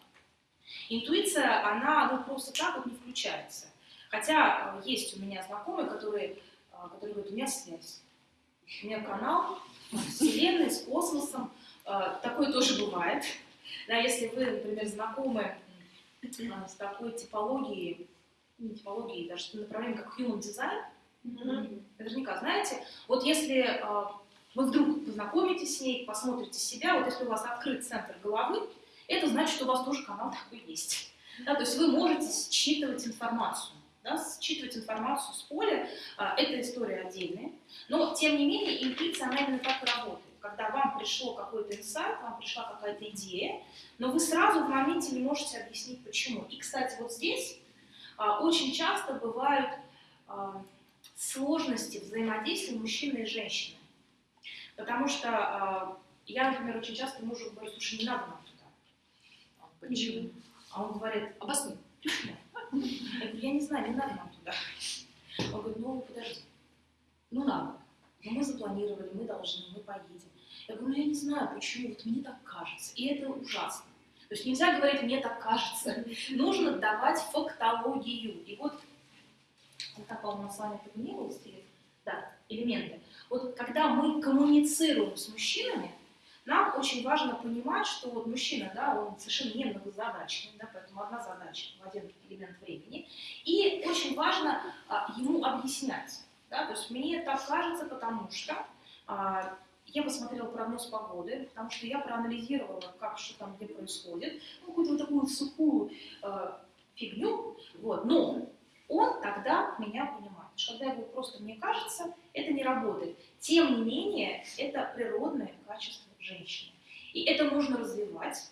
Интуиция, она ну, просто так вот не включается. Хотя э, есть у меня знакомые, которые, э, которые говорят, у меня связь, у меня канал с Вселенной, с космосом. Э, Такое тоже бывает. Да, если вы, например, знакомы с такой типологией, не типологией, даже направлением, как human design, наверняка знаете, вот если вы вдруг познакомитесь с ней, посмотрите себя, вот если у вас открыт центр головы, это значит, что у вас тоже канал такой есть. Да, то есть вы можете считывать информацию, да, считывать информацию с поля, а, это история отдельная, но тем не менее интуиция, она именно так работает. Когда вам пришло какой-то инсайт, вам пришла какая-то идея, но вы сразу в моменте не можете объяснить почему. И, кстати, вот здесь а, очень часто бывают а, сложности взаимодействия мужчины и женщины. Потому что а, я, например, очень часто мужу говорю, слушай, не надо нам туда. Почему? А он говорит, Обоснуй. почему? Я не знаю, не надо нам туда. Он говорит, ну подожди, ну надо. Ну мы запланировали, мы должны, мы поедем. Я говорю, ну я не знаю, почему, вот мне так кажется. И это ужасно. То есть нельзя говорить, мне так кажется. Нужно давать фактологию. И вот, вот так, по-моему, с вами подменилось, да, элементы. Вот когда мы коммуницируем с мужчинами, нам очень важно понимать, что вот мужчина, да, он совершенно не многозадачный, да, поэтому одна задача в один элемент времени. И очень важно а, ему объяснять. Да, то есть мне так кажется, потому что а, я посмотрела прогноз погоды, потому что я проанализировала, как что там где происходит, ну, какую-то вот такую сухую э, фигню, вот, но он тогда меня понимает. Что когда я говорю просто мне кажется, это не работает. Тем не менее, это природное качество женщины. И это можно развивать,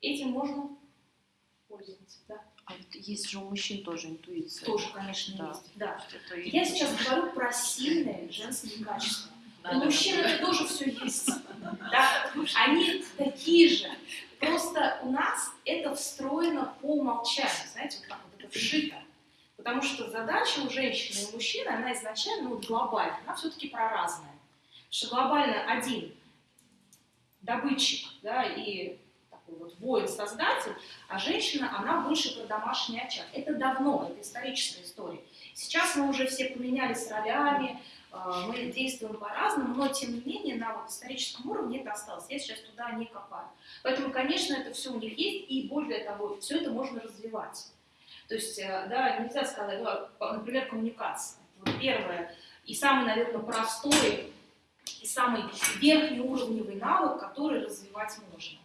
этим можно пользоваться. Да. А есть же у мужчин тоже интуиция. Тоже, конечно, Да. есть. Да. Это Я сейчас говорю про сильные женские качества. У мужчин это тоже все есть. *laughs* Да? Они такие же. Просто у нас это встроено по умолчанию. Знаете, вот так вот это вшито. Потому что задача у женщины и у мужчины, она изначально вот глобальная, она все-таки про разное. Потому что глобально один добытчик да, и такой вот воин-создатель, а женщина, она больше про домашний очаг. Это давно, это историческая история. Сейчас мы уже все поменялись ролями, э, мы действуем по-разному, но тем не менее на вот историческом уровне это осталось. Я сейчас туда не копаю. Поэтому, конечно, это все у них есть, и более того, все это можно развивать. То есть, э, да, нельзя сказать, ну, например, коммуникация. Вот первое и самый, наверное, простой и самый верхнеуровневый навык, который развивать можно.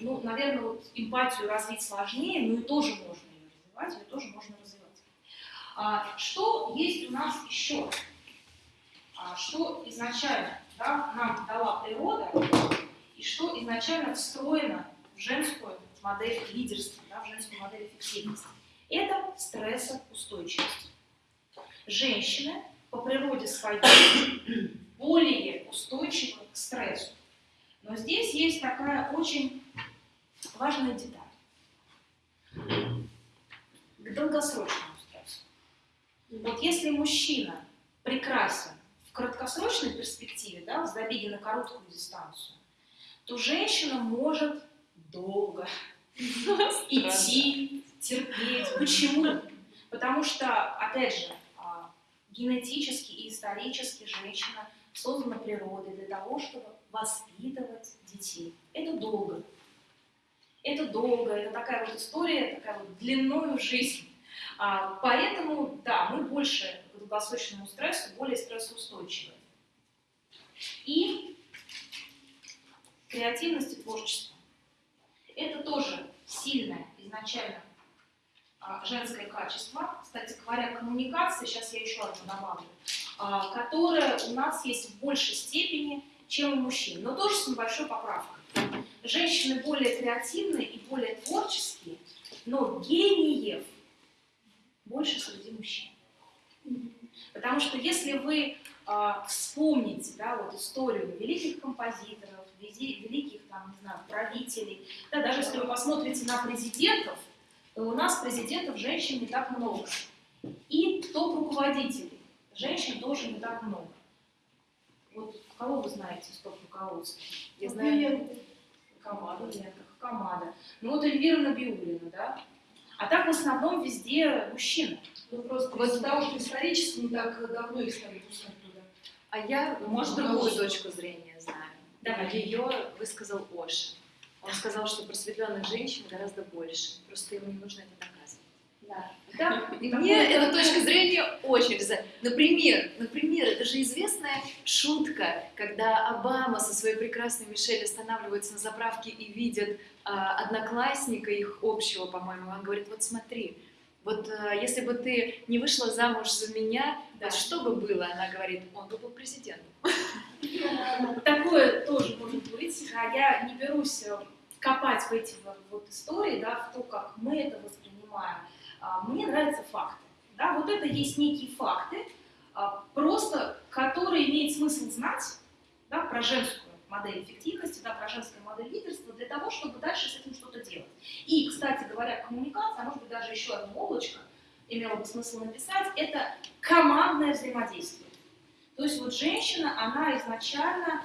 Ну, наверное, вот эмпатию развить сложнее, но и тоже можно ее развивать, ее тоже можно развивать. А, что есть у нас еще? А, что изначально да, нам дала природа и что изначально встроено в женскую модель лидерства, да, в женскую модель эффективности? Это стрессоустойчивость. Женщины по природе своей более устойчивы к стрессу. Но здесь есть такая очень важная деталь. К долгосрочному стрессу. Вот если мужчина прекрасен в краткосрочной перспективе, да, в забеге на короткую дистанцию, то женщина может долго *laughs* идти, терпеть. Почему? Потому что, опять же, а, генетически и исторически женщина создана природой для того, чтобы воспитывать детей. Это долго. Это долго, это такая вот история, такая вот длиною в жизнь. А, поэтому, да, мы больше к долгосрочному стрессу, более стрессоустойчивы. И креативность и творчество. Это тоже сильное изначально женское качество. Кстати говоря, коммуникация, сейчас я еще одну добавлю, а, которая у нас есть в большей степени, чем у мужчин, но тоже с небольшой поправкой. Женщины более креативные и более творческие, но гениев больше среди мужчин. Потому что если вы а, вспомните да, вот историю великих композиторов, великих там, не знаю, правителей, да, даже если вы посмотрите на президентов, то у нас президентов женщин не так много. И топ-руководителей женщин тоже не так много. Вот кого вы знаете из топ-руководства? Я знаю Камада, Камада. Ну вот Эльвира Набиулина, да? А так в основном везде мужчины. Ну просто Вот- из-за того, что исторически не так давно их стали пускать туда. А я, может, другую точку зрения знаю. Давай. Ее высказал Оша. Он сказал, что просветленных женщин гораздо больше. Просто ему не нужно это доказывать. Да. Да. И мне эта точка зрения очень за. Например, например, это же известная шутка, когда Обама со своей прекрасной Мишель останавливается на заправке и видит а, одноклассника их общего, по-моему, он говорит, вот смотри, вот а, если бы ты не вышла замуж за меня, Да. вот что бы было? Она говорит, он бы был президентом. Такое тоже может быть. А я не берусь э, копать в эти вот, истории, да, в то, как мы это воспринимаем. А, мне нравятся факты. Да, вот это есть некие факты, а, просто которые имеет смысл знать да, про женскую модель эффективности, да, про женскую модель лидерства, для того, чтобы дальше с этим что-то делать. И, кстати говоря, коммуникация, а может быть даже еще одна облачко, имело бы смысл написать, это командное взаимодействие. То есть вот женщина, она изначально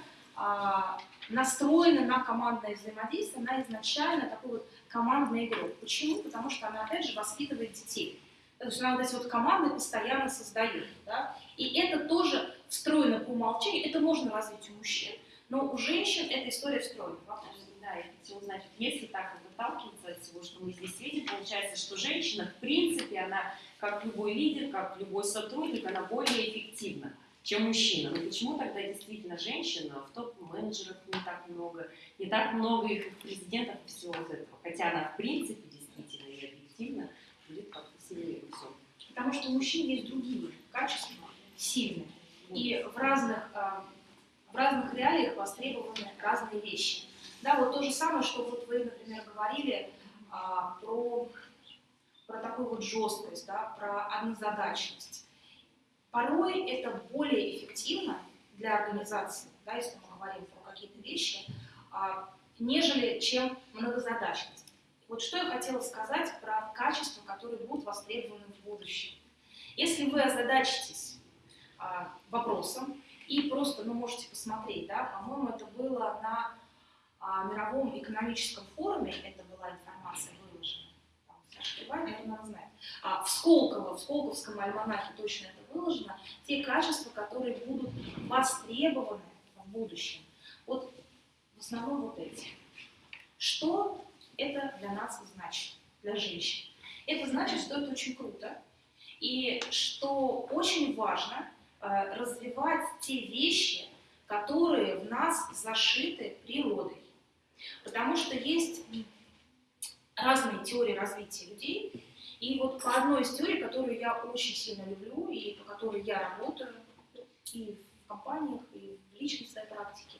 настроена на командное взаимодействие, она изначально такой вот командный игрок. Почему? Потому что она, опять же, воспитывает детей. То есть она вот эти вот команды постоянно создает. Да? И это тоже встроено по умолчанию, это можно развить у мужчин, но у женщин эта история встроена. Вопрос. Да, я хотела узнать, если так вот отталкиваться от всего, что мы здесь видим, получается, что женщина, в принципе, она, как любой лидер, как любой сотрудник, она более эффективна, чем мужчина. Но почему тогда действительно женщина в топ-менеджерах не так много, не так много их президентов и всего вот этого? Хотя она, в принципе, действительно и объективно будет как-то сильнее всем. Потому что у мужчин есть другие качества, сильные. И в разных, а, в разных реалиях востребованы разные вещи. Да, вот то же самое, что вот вы, например, говорили а, про, про такую вот жесткость, да, про однозадачность. Порой это более эффективно для организации, да, если мы говорим про какие-то вещи, а, нежели чем многозадачность. Вот что я хотела сказать про качества, которые будут востребованы в будущем. Если вы озадачитесь а, вопросом и просто, ну, можете посмотреть, да, по-моему, это было на а, мировом экономическом форуме, это была информация выложена, там, Саша Кривай, наверное, знает, в Сколково, в Сколковском альманахе точно это выложено, те качества, которые будут востребованы в будущем. Вот в основном вот эти. Что это для нас значит, для женщин? Это значит, что это очень круто, и что очень важно э, развивать те вещи, которые в нас зашиты природой. Потому что есть разные теории развития людей. И вот по одной из теорий, которую я очень сильно люблю и по которой я работаю и в компаниях, и в личной своей практике,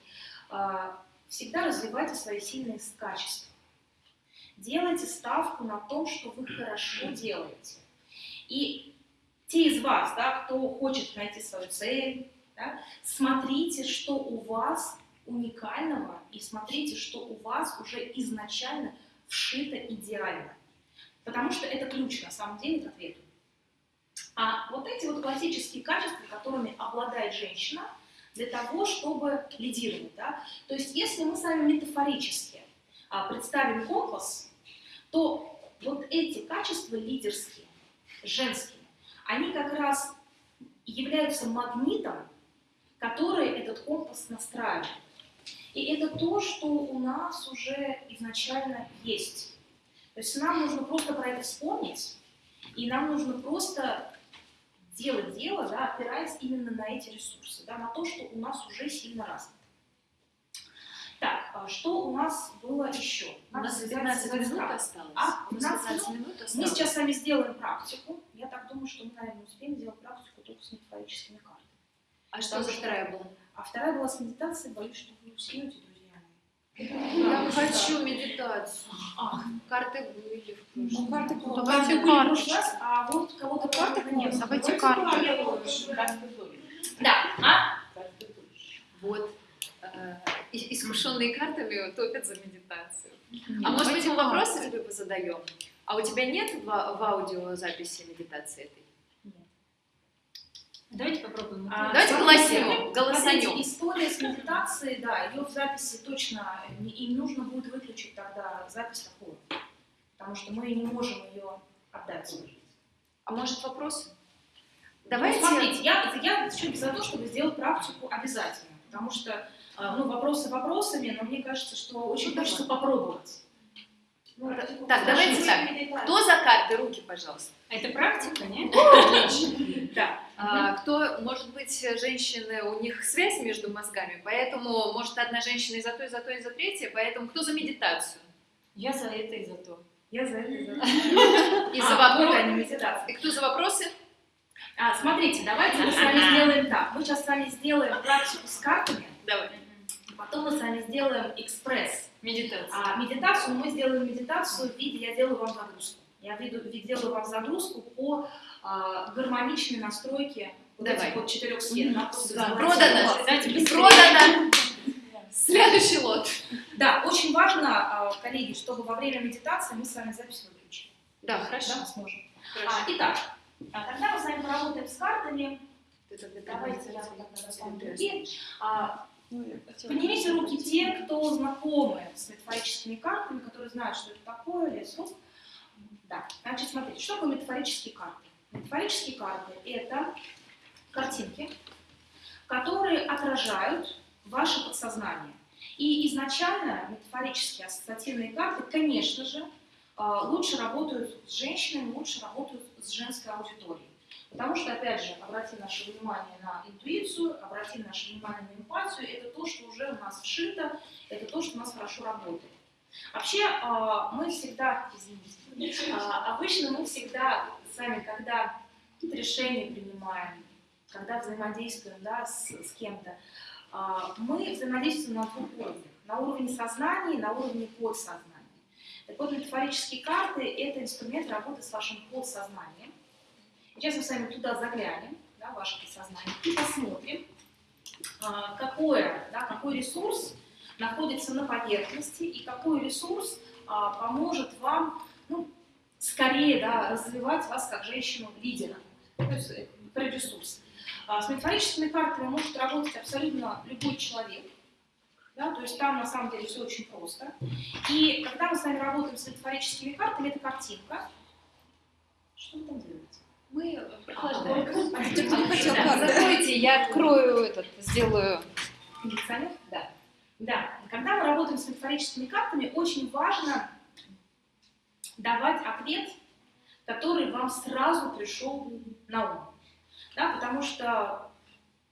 а, всегда развивайте свои сильные качества. Делайте ставку на том, что вы хорошо делаете. И те из вас, да, кто хочет найти свою цель, да, смотрите, что у вас уникального, и смотрите, что у вас уже изначально вшито идеально. Потому что это ключ, на самом деле, к ответу. А вот эти вот классические качества, которыми обладает женщина, для того, чтобы лидировать. Да? То есть, если мы с вами метафорически а, представим компас, то вот эти качества лидерские, женские, они как раз являются магнитом, который этот компас настраивает. И это то, что у нас уже изначально есть. То есть нам нужно просто про это вспомнить, и нам нужно просто делать дело, да, опираясь именно на эти ресурсы, да, на то, что у нас уже сильно развито. Так, а что у нас было еще? У нас Надо 15 связать минут осталось. А, У нас 15 15 минут? минут осталось. Мы сейчас с вами сделаем практику. Я так думаю, что мы, наверное, успеем сделать практику только с метафорическими картами. А что за вторая была? А вторая была с медитацией. Боюсь, что вы друзья мои. Я хочу медитацию. А, Карты были в ну, карты Давайте карты прошлый раз, а вот кого-то карты нет. Давайте карты. Да, а? Вот. э, и- Искушенные картами топят за медитацию. Нет, А может быть, давайте мы вопросы карты. тебе позадаем? А у тебя нет в, в аудиозаписи медитации этой? Давайте попробуем. А, Давайте смотрите, голосанем, История с медитацией, да, ее в записи точно, им нужно будет выключить тогда запись такую, потому что мы не можем ее отдать. А может вопросы? Давайте. Давайте. Ну, смотрите, я, я за то, чтобы сделать практику обязательно, потому что а, ну, вопросы вопросами, но мне кажется, что очень Ну, хочется попробовать. Ну, Так, давайте так. Кто за карты? Руки, пожалуйста. А это практика, нет? Да. А, кто, может быть, женщины, у них связь между мозгами, поэтому, может, одна женщина и за то, и за то, и за третье, поэтому кто за медитацию? Я за это и за то. Я за это. и за это. И А, за вот вопросы? И кто за вопросы? А, смотрите, давайте мы с вами сделаем так. Мы сейчас с вами сделаем практику с картами, Давай. потом мы с вами сделаем экспресс. Медитация. А медитацию мы сделаем медитацию в виде, я делаю вам загрузку. Я делаю вам загрузку по а, гармоничной настройке вот Давай. этих вот четырех золотого. продано. Продано! *laughs* Следующий лот. Да, очень важно, а, коллеги, чтобы во время медитации мы с вами запись выключили. Да, хорошо. Да, сможем. А, итак, а, тогда мы с вами поработаем с картами. Тогда Давайте я так достану. А, Ну, Поднимите руки те, кто знакомы с метафорическими картами, которые знают, что это такое, лес рук. Да, значит, смотрите, что такое метафорические карты? Метафорические карты – это картинки, которые отражают ваше подсознание. И изначально метафорические ассоциативные карты, конечно же, а, лучше работают с женщинами, лучше работают с женской аудиторией. Потому что, опять же, обратим наше внимание на интуицию, обратим наше внимание на эмпатию, это то, что уже у нас вшито, это то, что у нас хорошо работает. Вообще, а, мы всегда, извините, а, обычно мы всегда с вами, когда какие-то решения принимаем, когда взаимодействуем да, с, с кем-то, а, мы взаимодействуем на двух уровнях. На уровне сознания и на уровне подсознания. Так вот, метафорические карты – это инструмент работы с вашим подсознанием. Сейчас мы с вами туда заглянем, да, ваше подсознание, и посмотрим, а, какое, да, какой ресурс находится на поверхности и какой ресурс а, поможет вам ну, скорее да, развивать вас как женщину-лидера. То есть э, про ресурс. А, С метафорическими картами может работать абсолютно любой человек. Да, то есть там на самом деле все очень просто. И когда мы с вами работаем с метафорическими картами, это картинка. Что вы там делаете? Мы прохлаждаем. Кто не хотел карты? Закройте, я открою этот, сделаю. Кондиционер? Да. Да. Когда мы работаем с метафорическими картами, очень важно давать ответ, который вам сразу пришел на ум. Да, потому что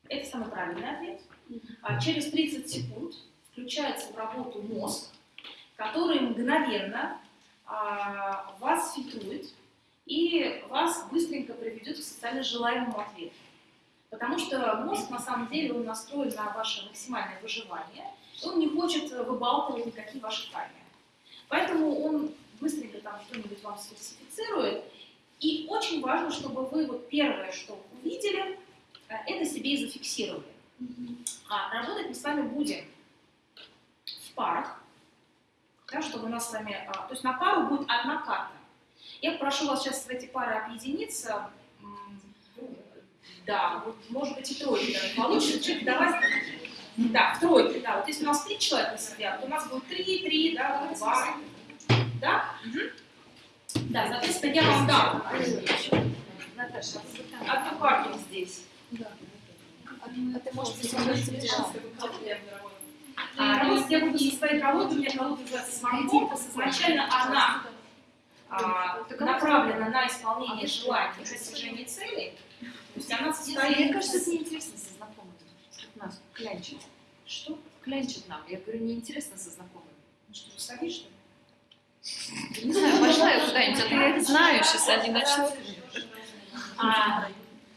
это самый правильный ответ. А через 30 секунд включается в работу мозг, который мгновенно а, вас фильтрует и вас быстренько приведет к социально желаемому ответу. Потому что мозг, на самом деле, он настроен на ваше максимальное выживание, и он не хочет выбалтывать никакие ваши тайны. Поэтому он быстренько там что-нибудь вам сфальсифицирует. И очень важно, чтобы вы вот первое, что увидели, э, это себе и зафиксировали. А работать мы с вами будем в парах, да, чтобы у нас с вами, а, то есть на пару будет одна карта. Я прошу вас сейчас в эти пары объединиться. Да, вот, может быть и тройки даже *laughs* получится. Чуть давай. Да, в тройке, да. Вот если у нас три человека сидят, то у нас будет три, три, да, два. Да? Мгм. Да, соответственно, я вам дам Наташа, одну карту здесь. а ты можешь А, работать я буду со своей колодой, у меня колода называется Compass. Изначально она а, направлена на исполнение желаний и достижение целей. То есть она состоит... Мне кажется, это неинтересно со знакомыми. Как нас клянчит. Что? Клянчит нам. Я говорю, неинтересно со знакомыми. Ну что, садишь, что ли? Не знаю, пошла я куда-нибудь, а я это знаю, сейчас они начнут. А,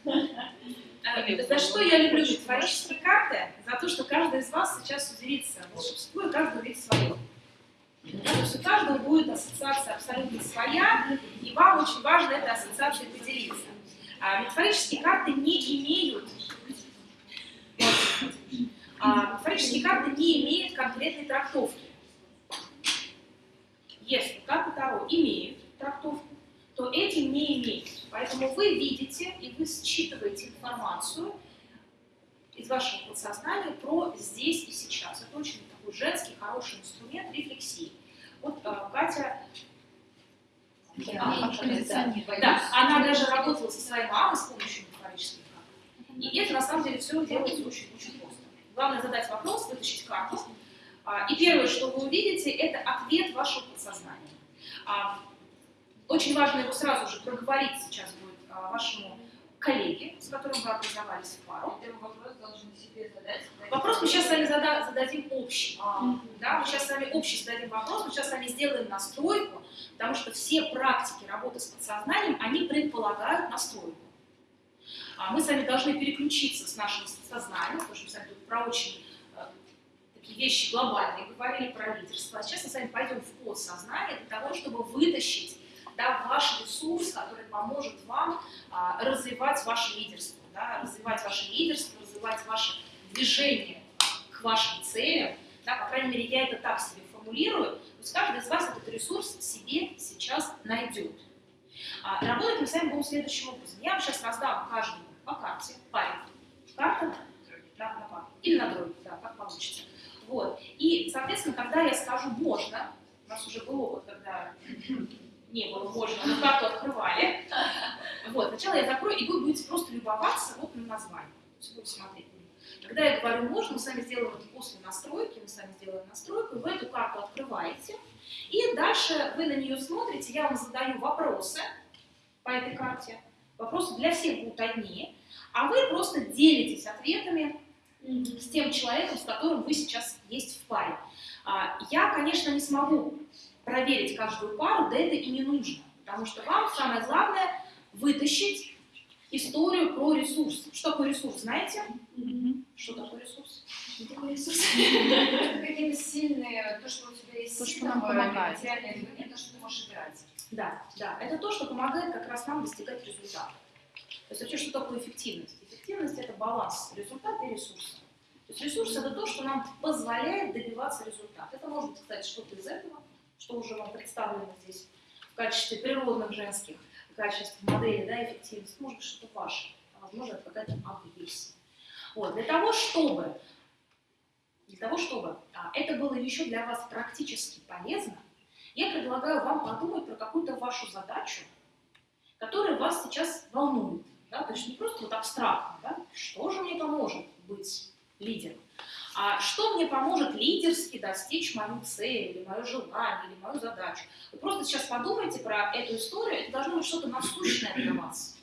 За что я люблю метафорические карты? За то, что каждый из вас сейчас уделится волшебству, и каждый увидит свое. Да, то есть у каждого будет ассоциация абсолютно своя, и вам очень важно этой ассоциацией поделиться. А метафорические карты не имеют а, метафорические карты не имеют конкретной трактовки. Если карта Таро имеет трактовку, то эти не имеют. Поэтому вы видите и вы считываете информацию из вашего подсознания про здесь и сейчас. Это очень такой женский, хороший инструмент рефлексии. Вот а, Катя, А, кондиционер. да, она даже работала со своей мамой с помощью метафорических карт. И это на самом деле все делается очень-очень просто. Главное задать вопрос, вытащить карту. А, И первое, что вы увидите, это ответ вашего подсознания. А, Очень важно его сразу же проговорить сейчас будет а, вашему коллеге, с которым вы образовались в пару. Вопрос должен себе задать. Вопрос мы сейчас с вами зада- зададим общий. Да, мы сейчас с вами общий зададим вопрос, мы сейчас с вами сделаем настройку, потому что все практики работы с подсознанием, они предполагают настройку. А мы с вами должны переключиться с нашим сознанием, потому что мы с вами тут про очень такие вещи глобальные говорили, про лидерство. А сейчас мы с вами пойдем в подсознание для того, чтобы вытащить да, ваш ресурс, который поможет вам а, развивать ваше лидерство, да, развивать ваше лидерство, развивать ваше движение к вашим целям, да, по крайней мере, я это так себе формулирую, то есть каждый из вас этот ресурс себе сейчас найдет. А, работать мы с вами будем следующим образом. Я вам сейчас раздам каждому по карте, парень, карта, на пару, или на тройку, да, как получится. Вот. И, соответственно, когда я скажу «можно», у нас уже был опыт, когда *laughs* не было «можно», но карту открывали. *laughs* Вот. Сначала я закрою, и вы будете просто любоваться вот на название. Будете смотреть. Когда я говорю «можно», мы с вами сделаем это после настройки, мы с вами сделаем настройку, вы эту карту открываете, и дальше вы на нее смотрите, я вам задаю вопросы по этой карте. Вопросы для всех будут одни, а вы просто делитесь ответами с тем человеком, с которым вы сейчас есть в паре. А, Я, конечно, не смогу проверить каждую пару, да это и не нужно, потому что вам самое главное вытащить историю про ресурс. Что такое ресурс, знаете? Что такое ресурс? Что такое ресурс? Это *laughs* какие-то сильные, то, что у тебя есть То, что нам помогает. материального движения, то, что ты можешь играть. Да, да, это то, что помогает как раз нам достигать результата. То есть вообще, что такое эффективность? Эффективность – это баланс результата и ресурса. То есть ресурс – это то, что нам позволяет добиваться результата. Это может быть, кстати, что-то из этого, что уже вам представлено здесь в качестве природных женских, в качестве модели да, эффективности. Может быть, что-то ваше, а возможно, это какая-то агрессия. Вот, для того, чтобы, для того, чтобы а, это было еще для вас практически полезно, я предлагаю вам подумать про какую-то вашу задачу, которая вас сейчас волнует. Да? То есть не просто вот абстрактно, да? что же мне поможет быть лидером, а что мне поможет лидерски достичь мою цель, или мое желание, или мою задачу. Вы просто сейчас подумайте про эту историю, это должно быть что-то насущное для вас.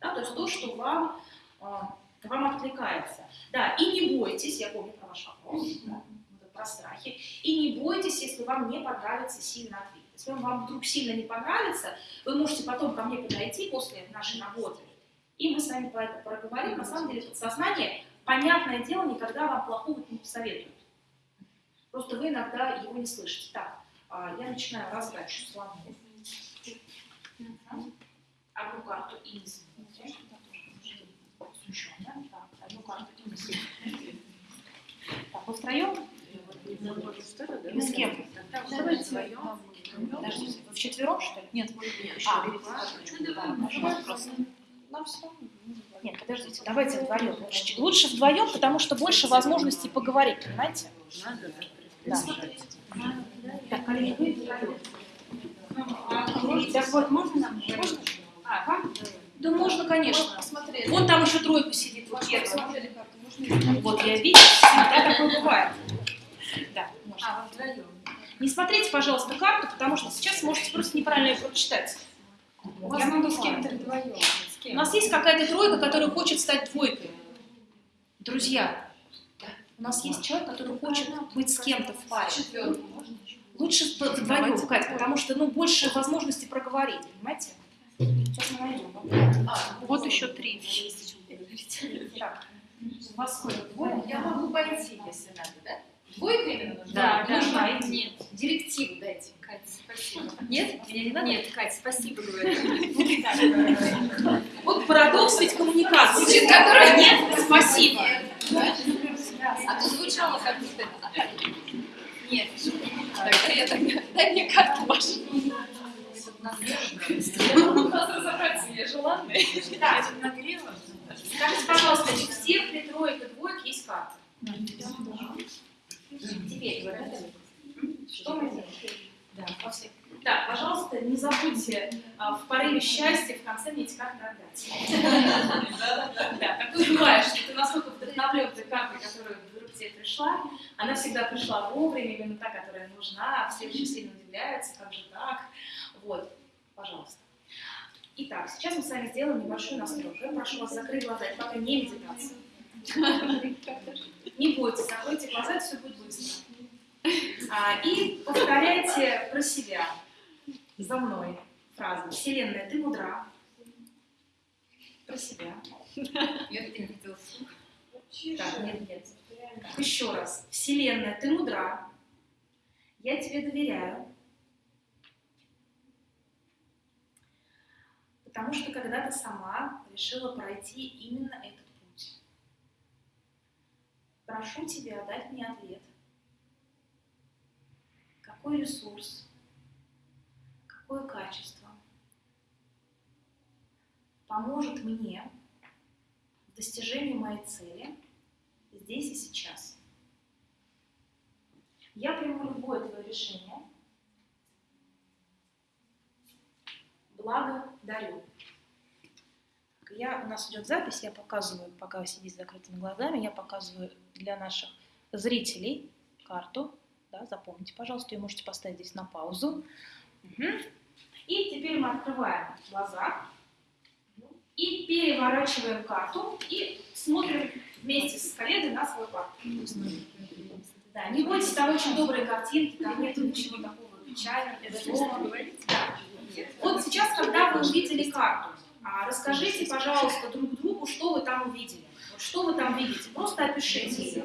Да? То есть то, что вам, а, вам откликается. Да, и не бойтесь, я помню про ваш вопрос, да, про страхи, и не бойтесь, если вам не понравится сильно ответ. Если вам вдруг сильно не понравится, вы можете потом ко мне подойти после нашей работы, и мы с вами про это проговорим. На самом деле подсознание, понятное дело, никогда вам плохого не посоветует. Просто вы иногда его не слышите. Так, а, я начинаю раздачу слонов. Одну карту и. Смущенно. Так, одну карту и. Так, вы втроем? Вы с кем? Давайте вдвоем. Подождите, вы вчетвером, что ли? Нет, А, да, можно просто. Нет, подождите, давайте вдвоем. Лучше, лучше вдвоем, потому что больше возможностей поговорить, понимаете? Да. Так, коллеги, вы вдвоем. Так вот, можно нам? Можно? А, вам? Да можно, конечно. Вон там еще тройку сидит, вот первая. Посмотрели карту. Можно Вот, я вижу, всегда такое бывает. Да, можно. А, вдвоем. Не смотрите, пожалуйста, карту, потому что сейчас можете просто неправильно ее прочитать. Я могу с кем-то вдвоем. У нас есть какая-то тройка, которая хочет стать двойкой. Друзья, у нас есть человек, который хочет быть с кем-то в паре. Лучше вдвоем, Кать, потому что ну, больше возможностей проговорить, понимаете? Сейчас мы найдем. Вот еще три. Так, у вас сколько? Двое? Я могу пойти, если надо, да? Двойка именно нужна? Да, да. нужна. Нет, Директиву дайте. Кать, спасибо. Нет? Мне не надо? Нет, Кать, спасибо, говорю. *laughs* Парадокс ведь коммуникации. Значит, которой нет, спасибо. А то звучало как будто... Нет. Тогда я тогда... Дай мне карту вашу. Надо разобраться, я желанная. Да, Скажите, пожалуйста, у всех ли троек и двоек есть карта? Теперь, вот это. Что мы делаем? Да, во всех. Да, пожалуйста, не забудьте а, в порыве счастья в конце мне эти карты отдать. Да, бывает, что ты настолько вдохновлен той картой, которая вдруг тебе пришла, она всегда пришла вовремя, именно та, которая нужна, все очень сильно удивляются, как же так. Вот, пожалуйста. Итак, сейчас мы с вами сделаем небольшую настройку. Я прошу вас закрыть глаза, это пока не медитация. Не бойтесь, закройте глаза, все будет быстро. А, и повторяйте про себя за мной фразу. Вселенная, ты мудра. Про себя. *laughs* Я это не хотела Так, нет, нет. Так, еще раз. Вселенная, ты мудра. Я тебе доверяю. Потому что когда-то сама решила пройти именно этот путь. Прошу тебя дать мне ответ. Какой ресурс, какое качество поможет мне в достижении моей цели здесь и сейчас. Я приму любое твое решение. Благодарю. Я, у нас идет запись, я показываю, пока вы сидите с закрытыми глазами, я показываю для наших зрителей карту. Да, запомните, пожалуйста, ее можете поставить здесь на паузу. Мгм. И теперь мы открываем глаза и переворачиваем карту и смотрим вместе с коллегой на свою карту. Да, не бойтесь, там очень добрые картинки, там нет ничего такого печального, злого. Да. Вот сейчас, когда вы увидели карту, а, расскажите, пожалуйста, друг другу, что вы там увидели. Что вы там видите? Просто опишите ее.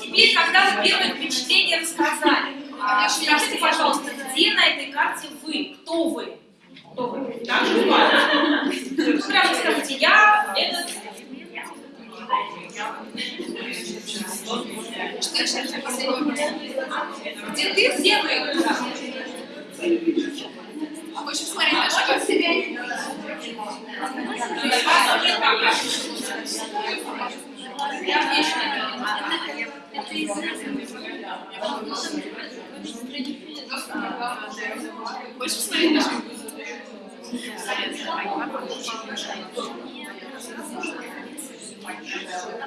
Теперь, когда вы первое впечатление рассказали, а, скажите, пожалуйста, где на этой карте вы? Кто вы? Кто вы? Так же буквально. Ну, прямо скажите, я этот... Где ты, где вы? Хочешь смотреть на себя? Хочешь посмотреть на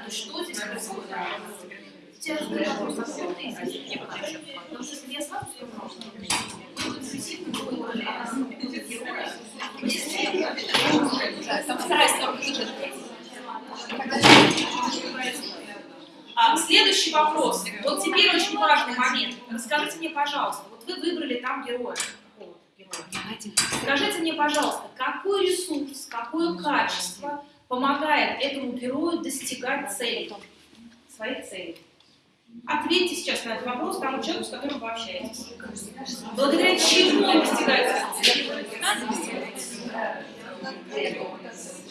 Что здесь происходит? Сейчас задаю вопрос, а кто ты здесь? Потому что если я сразу сказала, что вы интуитивно будете героя, там старайся а, Следующий вопрос. Вот теперь очень важный момент. Расскажите мне, пожалуйста, вот вы выбрали там героя. Скажите мне, пожалуйста, какой ресурс, какое качество помогает этому герою достигать цели, своей цели? Ответьте сейчас на этот вопрос тому человеку, с которым вы общаетесь. Благодаря чему он достигает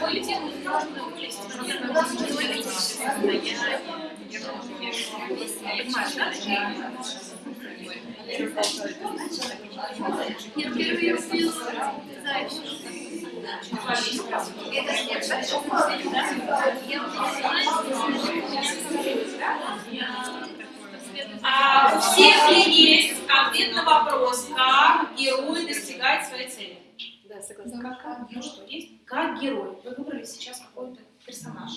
своей цели? А у всех ли есть ответ на вопрос, как герой достигает своей цели? Да, согласна. Ну что, есть? Как герой. Вы выбрали сейчас какой-то персонаж.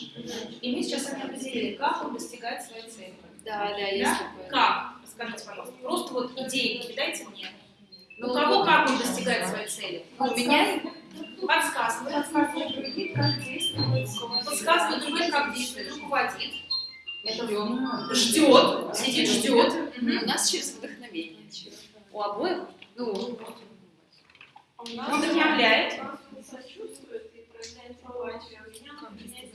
И мы сейчас это определили, как он достигает своей цели. Да, да, есть Да? такое. Как? Расскажите, пожалуйста. Просто вот идеи кидайте мне. Ну, У кого как он достигает своей цели? У меня Подсказка. Подсказка. как действовать подсказывает другим, как руководит. Ждет, сидит, ждет. У нас через вдохновение. У обоих Ну, нас Вдохновляет. он сочувствует и проявляет эмпатию, а меня он принять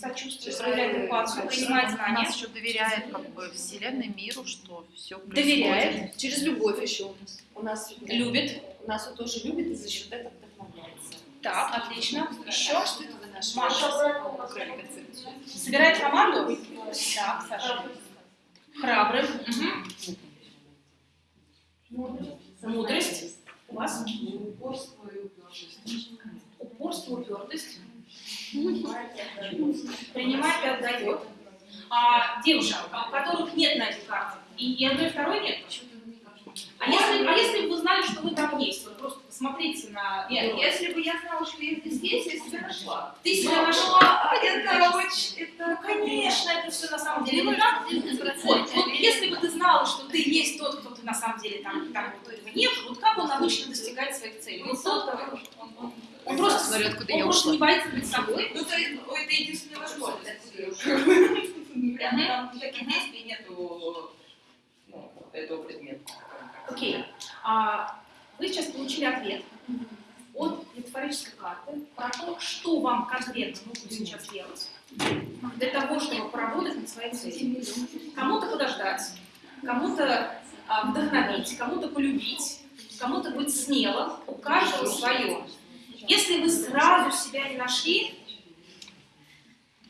знания. сочувствует, проявляет эмпатию, принимает знания, Нас еще доверяет как бы вселенной, миру, что все доверяет, через любовь еще у нас. У нас любит. у нас он тоже любит и за счет этого вдохновляется. Так, отлично. Еще Что это вы наши Маша. собирает команду. Так, Саша. Храбрым. Мгм. Мудрость. У вас? Упорство и упертость. Упорство, упертость. Принимает и отдает. А девушек, а у которых нет на этой карте, и, и одной, второй нет, а если, а если бы вы знали, что вы там есть, вот просто посмотрите на... Нет, если бы я знала, что я здесь я себя нашла. Ты себя нашла. Это очень... Это, Ну, конечно, это все на самом деле не так. Вот, вот если бы ты знала, что ты есть тот, кто ты на самом деле там, там вот этого нет, вот как он обычно достигает своих целей? Тот, который- он, он- он просто, Смотрю, откуда он я ушла. не боится быть собой. Ну, то есть, ну, это единственная возможность. Прям там никаких действий нету ну, этого предмета. Окей. А, вы сейчас получили ответ от метафорической карты про то, что вам конкретно нужно сейчас делать для того, чтобы поработать над своей целью. Кому-то подождать, кому-то а, вдохновить, кому-то полюбить, кому-то быть смелым, у каждого свое. Если вы сразу себя не нашли,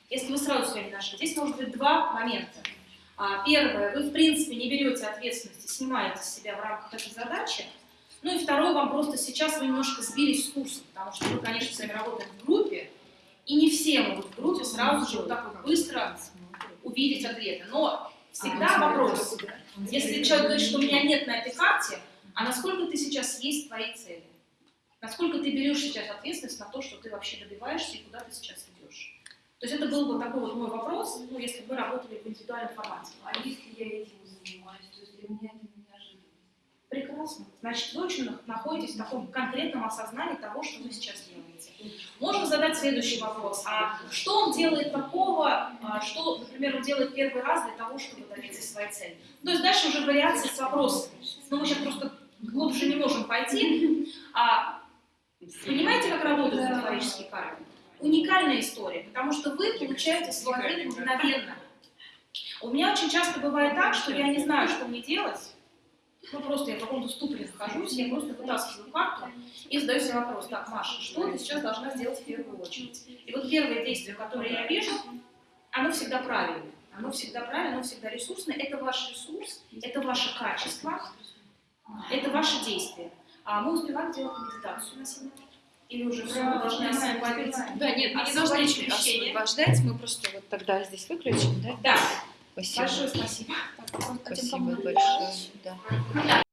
если вы сразу себя не нашли, здесь может быть два момента. А, Первое, вы в принципе не берете ответственности, снимаете с себя в рамках этой задачи. Ну и второе, вам просто сейчас вы немножко сбились с курса, потому что вы, конечно, с вами работаем в группе, и не все могут в группе сразу же вот так вот быстро увидеть ответы. Но всегда вопрос, если человек говорит, что у меня нет на этой карте, а насколько ты сейчас есть в твоей цели? Насколько ты берешь сейчас ответственность на то, что ты вообще добиваешься и куда ты сейчас идешь? То есть это был бы такой вот мой вопрос, ну, если бы мы работали в индивидуальном формате. А если я этим занимаюсь, то есть для меня это неожиданно. Прекрасно. Значит, вы очень находитесь в таком конкретном осознании того, что вы сейчас делаете. Можно задать следующий вопрос. А что он делает такого, а, что, например, он делает первый раз для того, чтобы добиться своей цели? То есть дальше уже вариации с вопросами. Но мы сейчас просто глубже не можем пойти. А, понимаете, как работают метафорические карты? Уникальная история, потому что вы получаете свой ответ мгновенно. У меня очень часто бывает так, что я не знаю, что мне делать, ну, просто я в каком-то ступоре нахожусь, я просто вытаскиваю карту и задаю себе вопрос. Так, Маша, что ты сейчас должна сделать в первую очередь? И вот первое действие, которое я вижу, оно всегда правильное. Оно всегда правильное, оно всегда ресурсное. Это ваш ресурс, это ваше качество, это ваше действие. А мы успеваем делать медитацию на сегодня? Или уже все, мы должны освободить? Да, нет, мы не должны освобождать, мы просто вот тогда здесь выключим, да? Да, Спасибо. большое спасибо. Спасибо большое. Да.